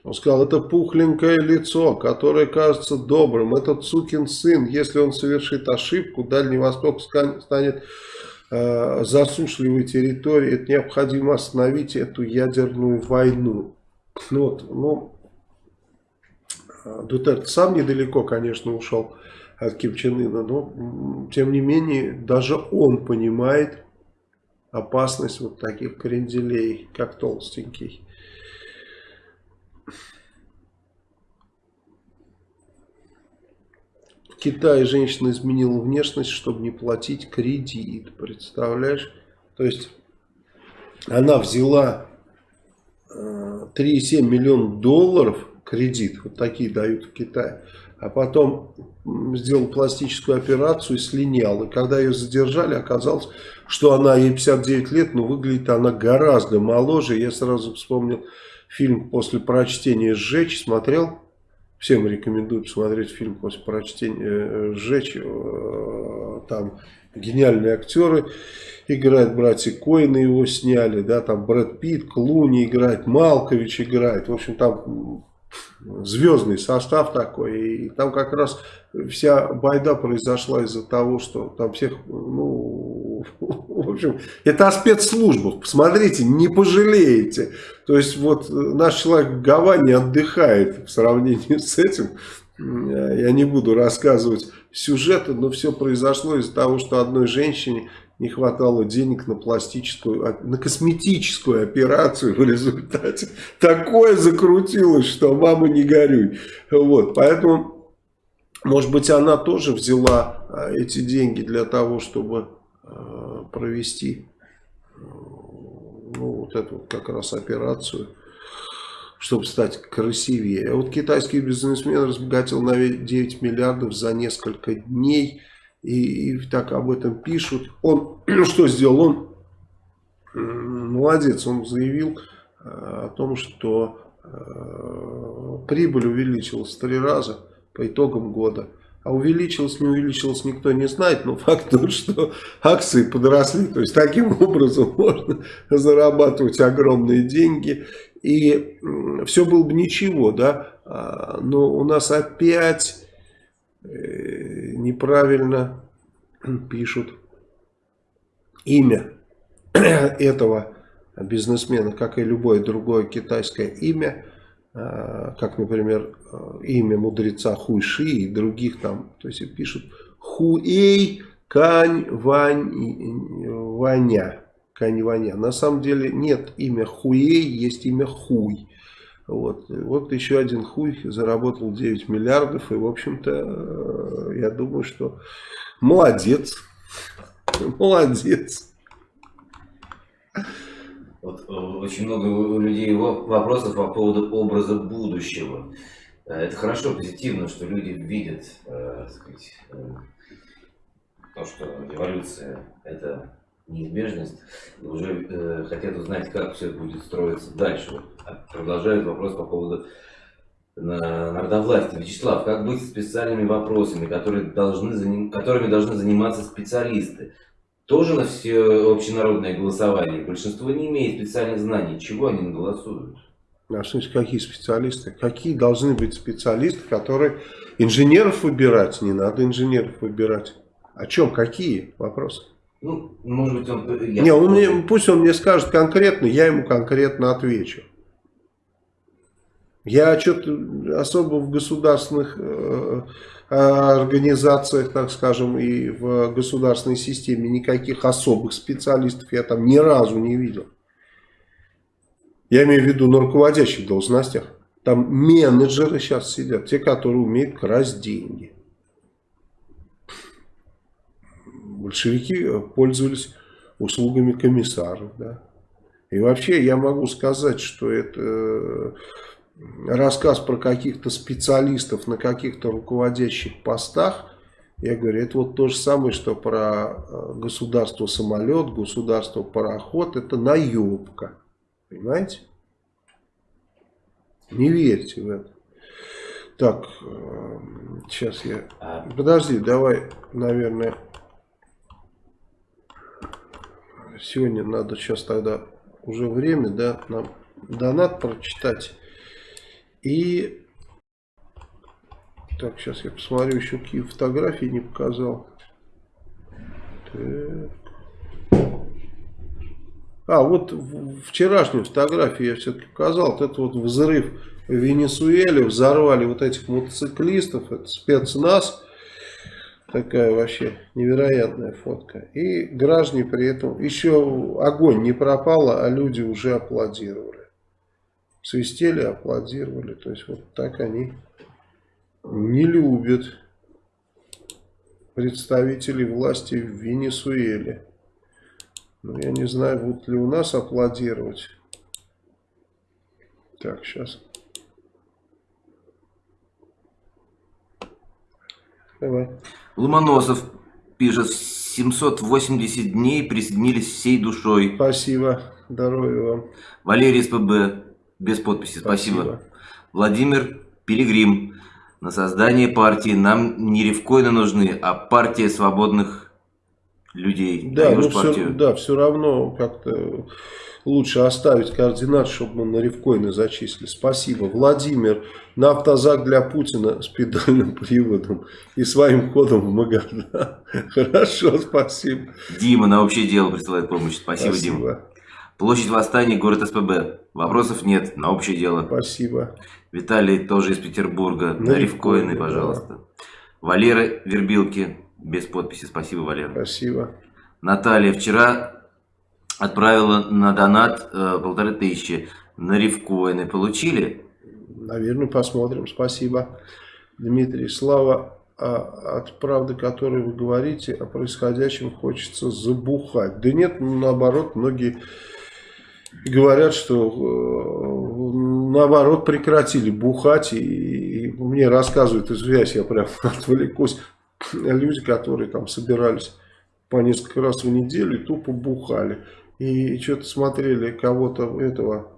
Он сказал, это пухленькое лицо, которое кажется добрым. Этот сукин сын, если он совершит ошибку, Дальний Восток станет э, засушливой территорией. Это необходимо остановить эту ядерную войну. Ну, вот, ну, Дутерт сам недалеко, конечно, ушел от Ким Чен Ына, но тем не менее даже он понимает опасность вот таких кренделей, как толстенький. Китае женщина изменила внешность, чтобы не платить кредит. Представляешь? То есть она взяла 3,7 э, миллиона долларов кредит. Вот такие дают в Китае. А потом сделал пластическую операцию и слинял. И когда ее задержали, оказалось, что она, ей 59 лет, но выглядит она гораздо моложе. Я сразу вспомнил фильм после прочтения «Сжечь». Смотрел? Всем рекомендую посмотреть фильм после прочтения э, «Сжечь». Э, там гениальные актеры играют, братья Коины его сняли, да, там Брэд Питт, Клуни играет, Малкович играет. В общем, там звездный состав такой. И там как раз вся байда произошла из-за того, что там всех, ну, в общем, это о спецслужбах. Посмотрите, не пожалеете. То есть вот наш человек в Гаване отдыхает в сравнении с этим. Я не буду рассказывать сюжеты, но все произошло из-за того, что одной женщине не хватало денег на пластическую, на косметическую операцию в результате. Такое закрутилось, что мама не горюй. Вот, поэтому, может быть, она тоже взяла а, эти деньги для того, чтобы а, провести ну, вот эту как раз операцию, чтобы стать красивее. А вот китайский бизнесмен разбогател на 9 миллиардов за несколько дней и, и так об этом пишут. Он что сделал? Он молодец, он заявил э, о том, что э, прибыль увеличилась в три раза по итогам года. А увеличилось, не увеличилось, никто не знает, но факт тот, что акции подросли. То есть таким образом можно зарабатывать огромные деньги. И все было бы ничего, да. А, но у нас опять Э, неправильно пишут имя этого бизнесмена, как и любое другое китайское имя, как, например, имя мудреца Хуйши и других там, то есть пишут Хуэй Кань Вань Ваня. Кань Ваня. На самом деле нет имя Хуэй, есть имя Хуй. Вот, вот еще один хуй заработал 9 миллиардов. И, в общем-то, э, я думаю, что молодец. Молодец. Вот, э, очень много у людей вопросов по поводу образа будущего. Э, это хорошо, позитивно, что люди видят э, сказать, э, то, что эволюция это неизбежность, и уже хотят узнать, как все будет строиться дальше. А продолжают вопрос по поводу на народовластия. Вячеслав, как быть с специальными вопросами, которые должны которыми должны заниматься специалисты? Тоже на все общенародное голосование. Большинство не имеет специальных знаний. Чего они голосуют? А что какие специалисты? Какие должны быть специалисты, которые инженеров выбирать? Не надо инженеров выбирать. О чем? Какие вопросы? Ну, может быть, он... Я не, он мне, пусть он мне скажет конкретно, я ему конкретно отвечу. Я что-то особо в государственных э, организациях, так скажем, и в государственной системе никаких особых специалистов я там ни разу не видел. Я имею в виду на руководящих должностях. Там менеджеры сейчас сидят, те, которые умеют красть деньги. большевики э, пользовались услугами комиссаров. Да. И вообще я могу сказать, что это э, рассказ про каких-то специалистов на каких-то руководящих постах, я говорю, это вот то же самое, что про э, государство самолет, государство пароход, это наебка. Понимаете? Не верьте в это. Так, сейчас я... А Подожди, давай, наверное сегодня надо сейчас тогда уже время, да, нам донат прочитать. И так, сейчас я посмотрю еще какие фотографии не показал. Так. А, вот вчерашнюю фотографию я все-таки показал. Вот это вот взрыв в Венесуэле. Взорвали вот этих мотоциклистов. Это спецназ. Такая вообще невероятная фотка. И граждане при этом, еще огонь не пропал, а люди уже аплодировали. Свистели, аплодировали. То есть вот так они не любят представителей власти в Венесуэле. Ну, я не знаю, будут ли у нас аплодировать. Так, сейчас. Давай. Ломоносов пишет, 780 дней присоединились всей душой. Спасибо, здоровья вам. Валерий СПБ, без подписи, спасибо. спасибо. Владимир Пилигрим, на создание партии нам не ревкоины нужны, а партия свободных людей. Да, ну все, да, все равно как-то лучше оставить координат, чтобы мы на ревкоины зачислили. Спасибо. Владимир, на автозак для Путина с педальным приводом и своим ходом в Магадан. Хорошо, спасибо. Дима на общее дело присылает помощь. Спасибо, спасибо. Дима. Площадь Восстания, город СПБ. Вопросов нет, на общее дело. Спасибо. Виталий тоже из Петербурга. На, на рифкоины, пожалуйста. Да. Валера Вербилки, без подписи. Спасибо, Валера. Спасибо. Наталья, вчера отправила на донат э, полторы тысячи. На рифкоины получили? Наверное, посмотрим. Спасибо, Дмитрий. Слава а от правды, которой вы говорите, о происходящем хочется забухать. Да нет, наоборот, многие говорят, что э, наоборот прекратили бухать. И, и мне рассказывают, извиняюсь, я прям отвлекусь, люди, которые там собирались по несколько раз в неделю и тупо бухали и что-то смотрели кого-то этого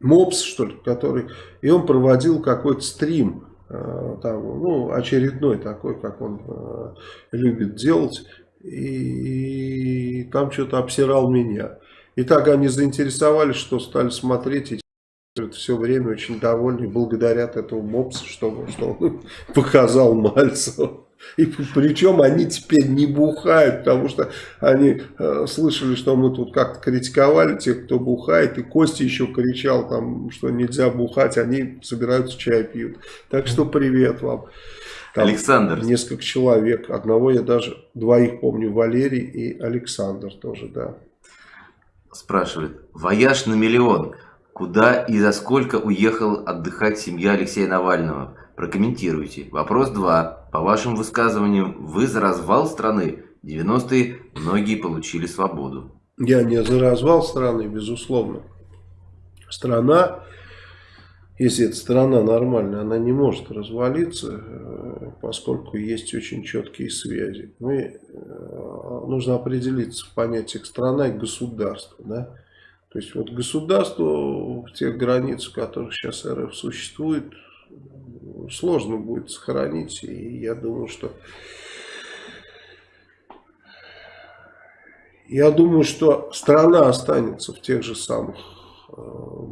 мопс что ли который и он проводил какой-то стрим э, там ну очередной такой как он э, любит делать и, и там что-то обсирал меня. И так они заинтересовались что стали смотреть и все время очень довольны благодарят этому мопсу что, что он показал Мальцеву и причем они теперь не бухают, потому что они э, слышали, что мы тут как-то критиковали тех, кто бухает. И Костя еще кричал, там, что нельзя бухать, они собираются чай пьют. Так что привет вам. Там Александр. Несколько человек. Одного я даже, двоих помню, Валерий и Александр тоже, да. спрашивает. Вояж на миллион. Куда и за сколько уехал отдыхать семья Алексея Навального? Прокомментируйте. Вопрос 2. По вашим высказываниям, вы за развал страны? 90-е многие получили свободу. Я не за развал страны, безусловно. Страна, если эта страна нормальная, она не может развалиться, э, поскольку есть очень четкие связи. Мы, э, нужно определиться в понятиях страна и государство. Да? То есть вот государство в тех границах, в которых сейчас РФ существует, сложно будет сохранить. И я думаю, что я думаю, что страна останется в тех же самых э,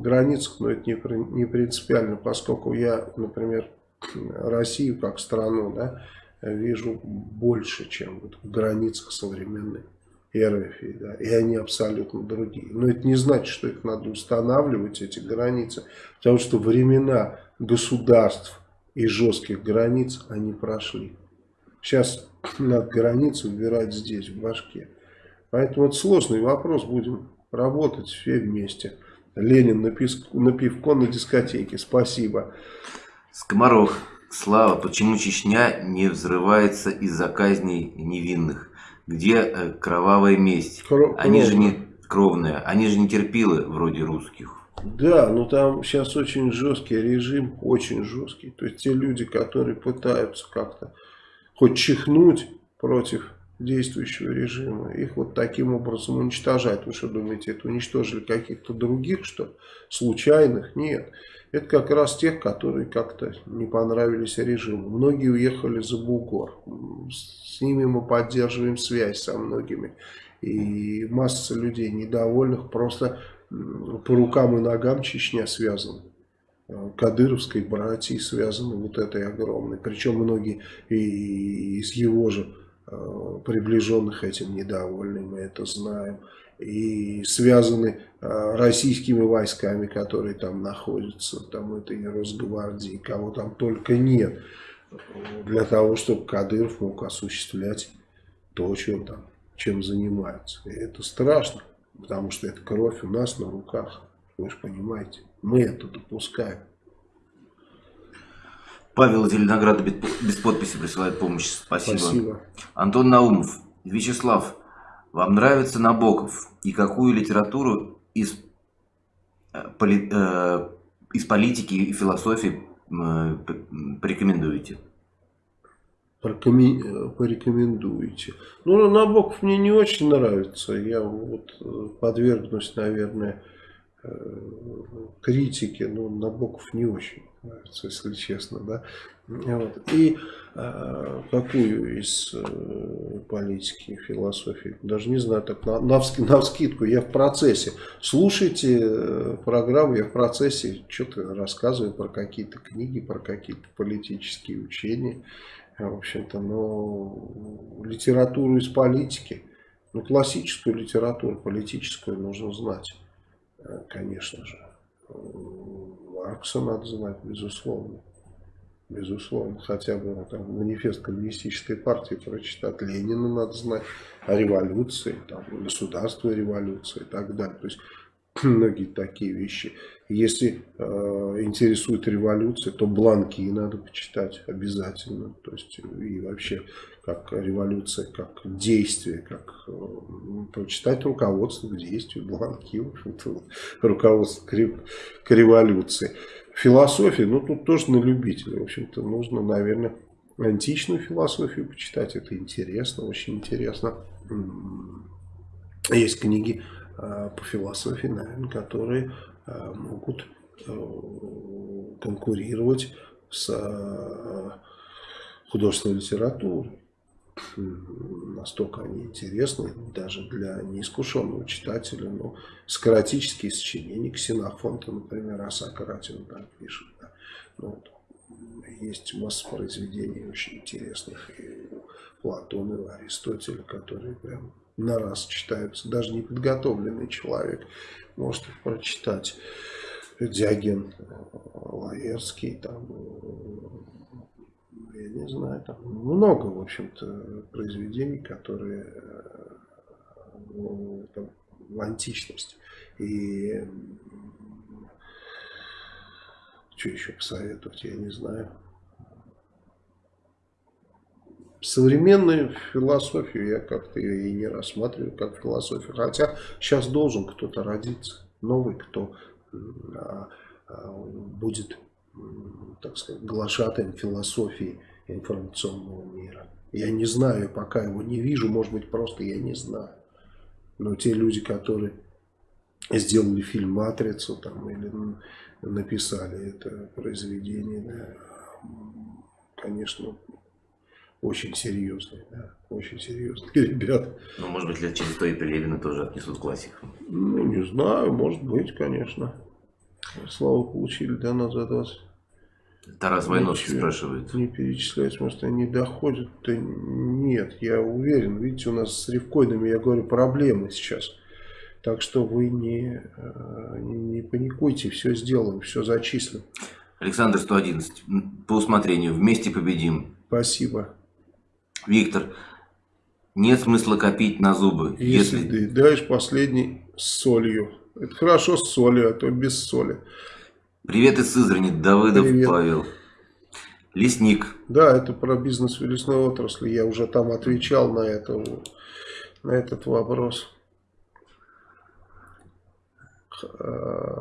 границах, но это не, не принципиально, поскольку я, например, Россию как страну да, вижу больше, чем вот в границах современной. РФ, да, и они абсолютно другие. Но это не значит, что их надо устанавливать, эти границы, потому что времена государств и жестких границ они прошли. Сейчас надо границу убирать здесь, в башке. Поэтому это сложный вопрос, будем работать все вместе. Ленин на, писку, на пивко на дискотеке, спасибо. Скоморох, Слава, почему Чечня не взрывается из-за казней невинных? где э, кровавая месть. Кро они же не кровные, они же не терпилы вроде русских. Да, но там сейчас очень жесткий режим, очень жесткий. То есть те люди, которые пытаются как-то хоть чихнуть против действующего режима, их вот таким образом уничтожать. Вы что думаете, это уничтожили каких-то других, что случайных? Нет. Это как раз тех, которые как-то не понравились режиму. Многие уехали за бугор. С ними мы поддерживаем связь со многими. И масса людей недовольных просто по рукам и ногам Чечня связана. Кадыровской братьей связаны вот этой огромной. Причем многие и из его же э, приближенных этим недовольны, мы это знаем и связаны а, российскими войсками, которые там находятся, там это и Росгвардии, кого там только нет, для того, чтобы Кадыров мог осуществлять то, чем там, чем занимается. И это страшно, потому что это кровь у нас на руках, вы же понимаете, мы это допускаем. Павел Зеленоград без подписи присылает помощь. Спасибо. Спасибо. Антон Наумов. Вячеслав, вам нравится Набоков? И какую литературу из, э, поли, э, из политики и философии э, порекомендуете? Э, порекомендуете. Ну, Набоков мне не очень нравится. Я вот э, подвергнусь, наверное, критике. Но Набоков не очень нравится, если честно. Да? Вот. И э, какую из э, политики, философии, даже не знаю, так на, на, на вскидку, я в процессе. Слушайте э, программу, я в процессе что-то рассказываю про какие-то книги, про какие-то политические учения. В общем-то, но литературу из политики, ну, классическую литературу политическую нужно знать, э, конечно же. Маркса надо знать, безусловно безусловно, хотя бы ну, там, манифест коммунистической партии прочитать, Ленина надо знать, о революции, там, государство революции и так далее. То есть многие такие вещи. Если э, интересует революция, то бланки надо почитать обязательно. То есть и вообще как революция, как действие, как э, прочитать руководство к действию, бланки, в общем-то, руководство к, к революции. Философия, ну тут тоже на любителя. В общем-то, нужно, наверное, античную философию почитать. Это интересно, очень интересно. Есть книги а, по философии, наверное, которые могут э, конкурировать с а, художественной литературой настолько они интересны даже для неискушенного читателя. Но скоротические сочинения Ксенофонта, например, о Сократе он пишет. Да. Ну. Есть масса произведений очень интересных и у Платона, и у Аристотеля, которые прям на раз читаются. Даже неподготовленный человек может прочитать. Диоген Лаерский, там, я не знаю, там много, в общем-то, произведений, которые ну, там, в античность. И что еще посоветовать, я не знаю. Современную философию я как-то ее и не рассматриваю как философию. Хотя сейчас должен кто-то родиться, новый, кто а, а, будет, так сказать, глашатаем философии информационного мира. Я не знаю, пока его не вижу, может быть, просто я не знаю. Но те люди, которые сделали фильм «Матрицу» там, или написали это произведение, да, конечно, очень серьезные, да, очень серьезные ребята. Ну, может быть, лет через сто и Пелевина тоже отнесут классикам. Ну, не знаю, может быть, конечно. Славу получили, да, на за 20. Тарас Войновский спрашивает. Не перечислять, может, они доходят. Да нет, я уверен. Видите, у нас с рифкоинами, я говорю, проблемы сейчас. Так что вы не, э, не, не паникуйте, все сделаем, все зачислим. Александр 111. По усмотрению. Вместе победим. Спасибо. Виктор. Нет смысла копить на зубы. Если, если... ты даешь последний с солью. Это хорошо с солью, а то без соли. Привет из Сызрани, Давыдов Привет. Павел. Лесник. Да, это про бизнес в лесной отрасли. Я уже там отвечал на, это, на этот вопрос.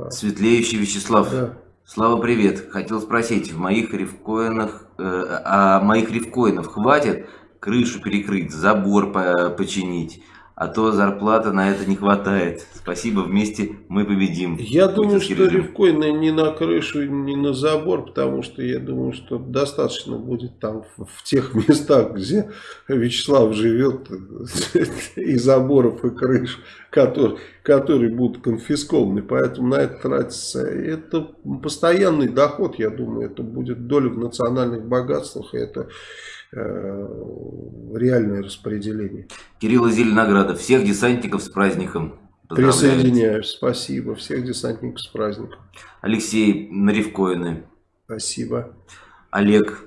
Светлеющий Вячеслав. Да. Слава, привет. Хотел спросить, в моих рифкоинах, э, а моих рифкоинов хватит крышу перекрыть, забор по починить? А то зарплата на это не хватает. Спасибо, вместе мы победим. Я думаю, что рифкоины не на крышу, не на забор, потому что я думаю, что достаточно будет там в тех местах, где Вячеслав живет, и заборов, и крыш, которые, которые будут конфискованы. Поэтому на это тратится. Это постоянный доход, я думаю, это будет доля в национальных богатствах, и это реальное распределение. Кирилл Зеленоградов, всех десантников с праздником. Присоединяюсь, спасибо. Всех десантников с праздником. Алексей Наревкоины. Спасибо. Олег.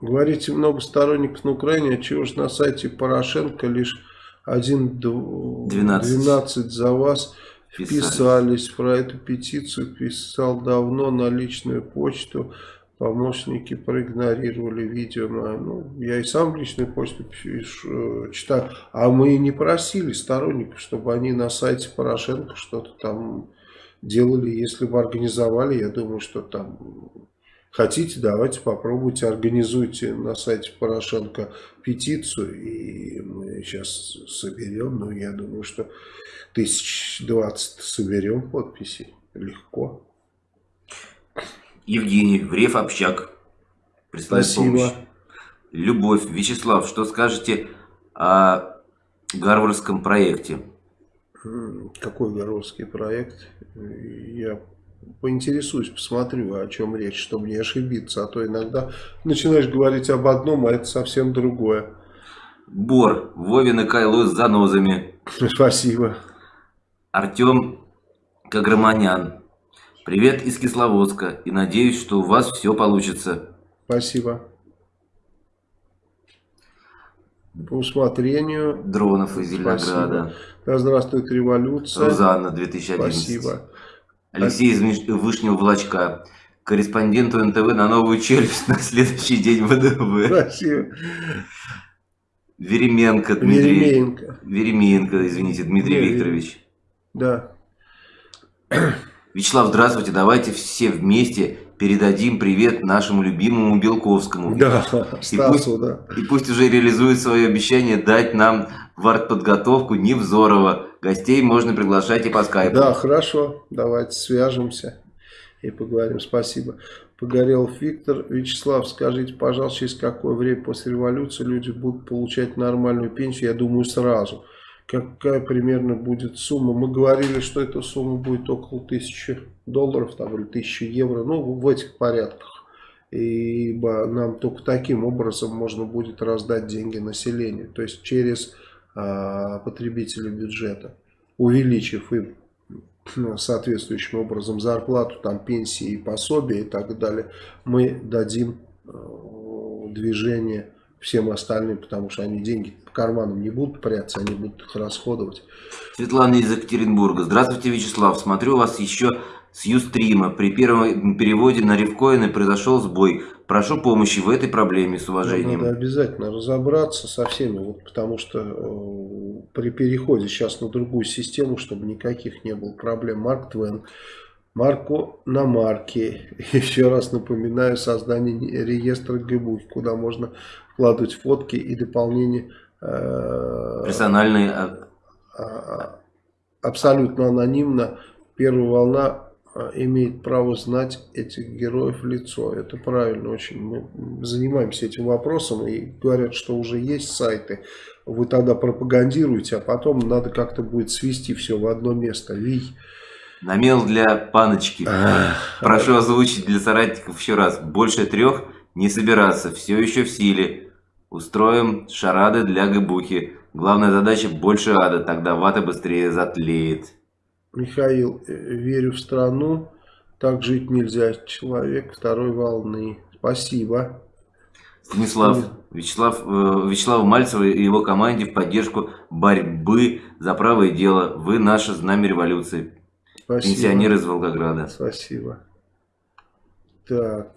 Говорите, много сторонников на Украине, а чего же на сайте Порошенко лишь 1, 12, 12 за вас вписались. Про эту петицию писал давно на личную почту помощники проигнорировали видео. Ну, я и сам личную почту э, читаю. А мы не просили сторонников, чтобы они на сайте Порошенко что-то там делали. Если бы организовали, я думаю, что там... Хотите, давайте попробуйте, организуйте на сайте Порошенко петицию, и мы сейчас соберем, ну, я думаю, что тысяч двадцать соберем подписей легко. Евгений, Врев Общак. Прислать Спасибо. помощь. Любовь. Вячеслав, что скажете о Гарвардском проекте? Какой Гарвардский проект? Я поинтересуюсь, посмотрю, о чем речь, чтобы не ошибиться. А то иногда начинаешь говорить об одном, а это совсем другое. Бор. Вовин и Кайло с занозами. Спасибо. Артем Каграманян. Привет из Кисловодска и надеюсь, что у вас все получится. Спасибо. По усмотрению. Дронов из Зеленограда. Да, здравствует революция. Рузанна, 2011. Спасибо. Алексей из Вышнего Влачка. Корреспонденту НТВ на новую челюсть на следующий день ВДВ. Спасибо. Веременко Дмитрий. Веременко. Веременко, извините, Дмитрий Веременко. Викторович. Да. Вячеслав, здравствуйте. Давайте все вместе передадим привет нашему любимому Белковскому. Да, и Стасу, пусть, да. И пусть уже реализует свое обещание дать нам в артподготовку Невзорова. Гостей можно приглашать и по скайпу. Да, хорошо. Давайте свяжемся и поговорим. Спасибо. Погорелов Виктор. Вячеслав, скажите, пожалуйста, через какое время после революции люди будут получать нормальную пенсию? Я думаю, сразу какая примерно будет сумма. Мы говорили, что эта сумма будет около 1000 долларов там, или 1000 евро, ну в этих порядках. Ибо нам только таким образом можно будет раздать деньги населению, то есть через а, потребителей бюджета, увеличив им соответствующим образом зарплату, там пенсии, пособия и так далее, мы дадим э, движение всем остальным, потому что они деньги по карманам не будут прятаться, они будут их расходовать. Светлана из Екатеринбурга. Здравствуйте, Вячеслав. Смотрю вас еще с Юстрима. При первом переводе на рифкоины произошел сбой. Прошу помощи в этой проблеме с уважением. Надо обязательно разобраться со всеми, вот, потому что э, при переходе сейчас на другую систему, чтобы никаких не было проблем. Марк Твен, Марко на марке. Еще раз напоминаю, создание реестра ГБУ, куда можно вкладывать фотки и дополнение. Э, Персональные. А, а, абсолютно анонимно. Первая волна а, имеет право знать этих героев в лицо. Это правильно очень. Мы занимаемся этим вопросом и говорят, что уже есть сайты. Вы тогда пропагандируете, а потом надо как-то будет свести все в одно место. Вий. Намел для паночки. Прошу озвучить для соратников еще раз. Больше трех не собираться. Все еще в силе. Устроим шарады для гыбухи. Главная задача больше ада. Тогда вата быстрее затлеет. Михаил, э, верю в страну, так жить нельзя. Человек второй волны. Спасибо. Станислав, Вячеслав, э, Вячеслав Мальцев и его команде в поддержку борьбы за правое дело. Вы наше знамя революции. Спасибо. Пенсионер из Волгограда. Спасибо. Так.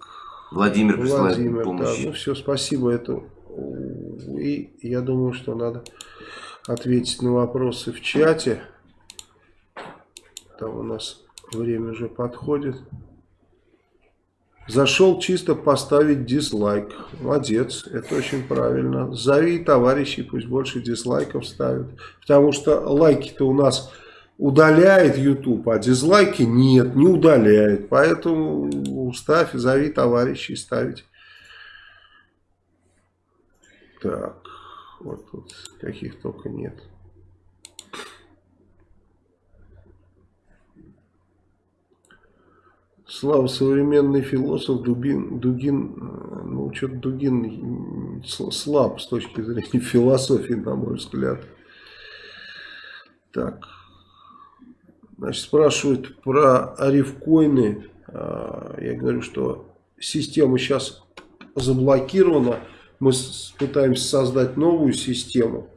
Владимир присылает Владимир, помощь. Да, ну все, спасибо. Это... И я думаю, что надо ответить на вопросы в чате. Там у нас время уже подходит. Зашел чисто поставить дизлайк. Молодец, это очень правильно. Зови товарищей, пусть больше дизлайков ставят. Потому что лайки-то у нас удаляет YouTube, а дизлайки нет, не удаляет. Поэтому ставь, зови товарищей ставить. Так, вот тут каких только нет. Слава, современный философ Дубин, Дугин, ну что-то Дугин слаб с точки зрения философии, на мой взгляд. Так, значит, спрашивают про арифкоины. А, я говорю, что система сейчас заблокирована. Мы пытаемся создать новую систему.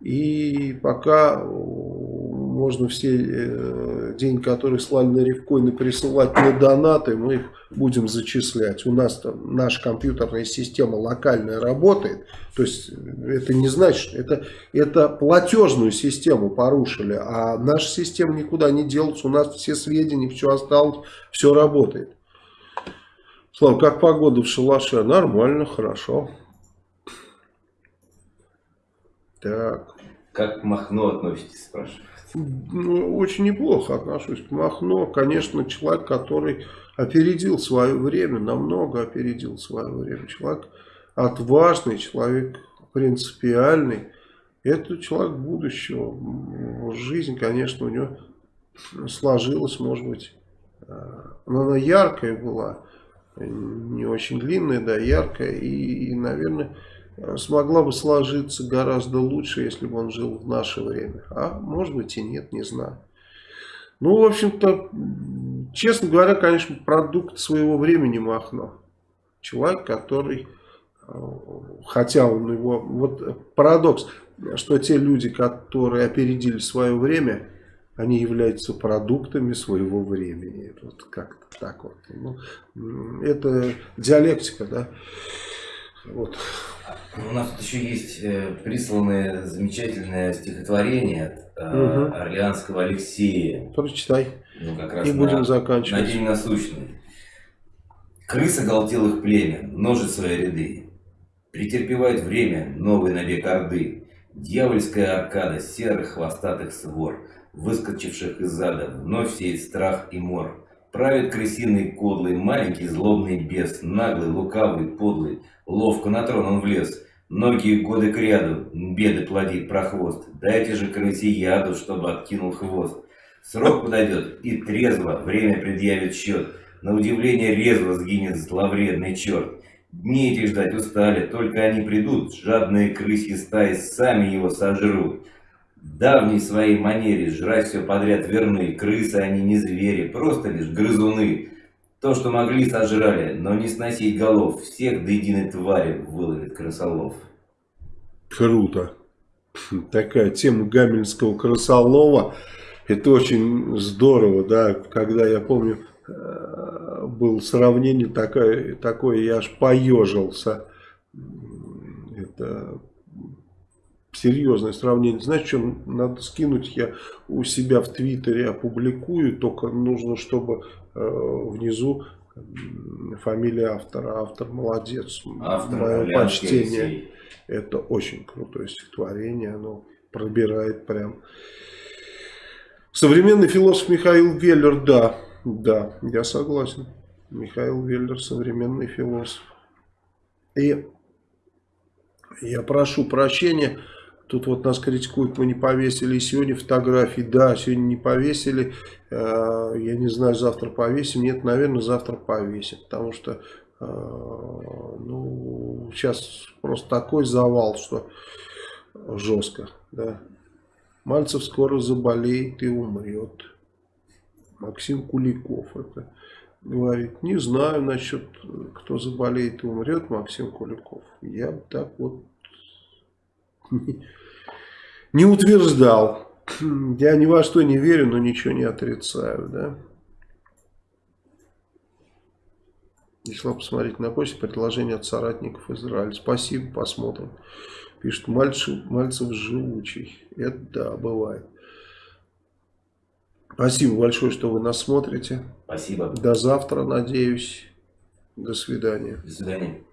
И пока можно все э, деньги, которые слали на рифкоины, присылать на донаты, мы их будем зачислять. У нас там наша компьютерная система локальная работает. То есть это не значит, это, это платежную систему порушили, а наша система никуда не делась. У нас все сведения, все осталось, все работает. Слава, как погода в шалаше? Нормально, хорошо. Так. Как к Махно относитесь, спрашиваю? Ну, очень неплохо отношусь к Махно. Конечно, человек, который опередил свое время, намного опередил свое время. Человек отважный, человек принципиальный. Это человек будущего. Жизнь, конечно, у него сложилась, может быть, э, но она яркая была, не очень длинная, да, яркая. И, и наверное, смогла бы сложиться гораздо лучше, если бы он жил в наше время. А может быть и нет, не знаю. Ну, в общем-то, честно говоря, конечно, продукт своего времени Махно. Человек, который, э, хотя он его, вот парадокс, что те люди, которые опередили свое время, они являются продуктами своего времени. Вот как-то так вот. Ну, это диалектика, да. Вот. У нас тут еще есть э, присланное замечательное стихотворение от угу. Орлеанского Алексея. Прочитай. Ну, как раз И на, будем заканчивать. На день насущный. Крыса галтелых племя, множит свои ряды. Претерпевает время новый набег Орды. Дьявольская аркада серых хвостатых свор, выскочивших из ада, вновь сеет страх и мор. Правит крысиный кодлый, маленький злобный бес, наглый, лукавый, подлый, ловко на трон он влез. Многие годы кряду беды плодит прохвост. Дайте же крысе яду, чтобы откинул хвост. Срок подойдет, и трезво время предъявит счет. На удивление резво сгинет зловредный черт. Дни эти ждать устали, только они придут, жадные крысьи стаи сами его сожрут давней своей манере жрать все подряд верны. Крысы они не звери, просто лишь грызуны. То, что могли, сожрали, но не сносить голов. Всех до единой твари выловит крысолов. Круто. Такая тема Гамельского крысолова. Это очень здорово, да, когда я помню, э, было сравнение такое, такое я аж поежился. Это серьезное сравнение. Знаешь, что надо скинуть, я у себя в Твиттере опубликую, только нужно, чтобы э, внизу фамилия автора. Автор молодец. Автор Мое почтение. Это очень крутое стихотворение, оно пробирает прям. Современный философ Михаил Веллер, да, да, я согласен. Михаил Веллер современный философ. И я прошу прощения, тут вот нас критикуют, мы не повесили сегодня фотографии. Да, сегодня не повесили, э, я не знаю, завтра повесим. Нет, наверное, завтра повесим, потому что э, ну, сейчас просто такой завал, что жестко, да. Мальцев скоро заболеет и умрет. Максим Куликов это говорит. Не знаю насчет, кто заболеет и умрет, Максим Куликов. Я так вот не утверждал. Я ни во что не верю, но ничего не отрицаю, да. Пришла посмотреть на почту предложение от соратников Израиля. Спасибо, посмотрим. Пишет, Мальцев, Мальцев живучий. Это да, бывает. Спасибо большое, что вы нас смотрите. Спасибо. До завтра, надеюсь. До свидания. До свидания.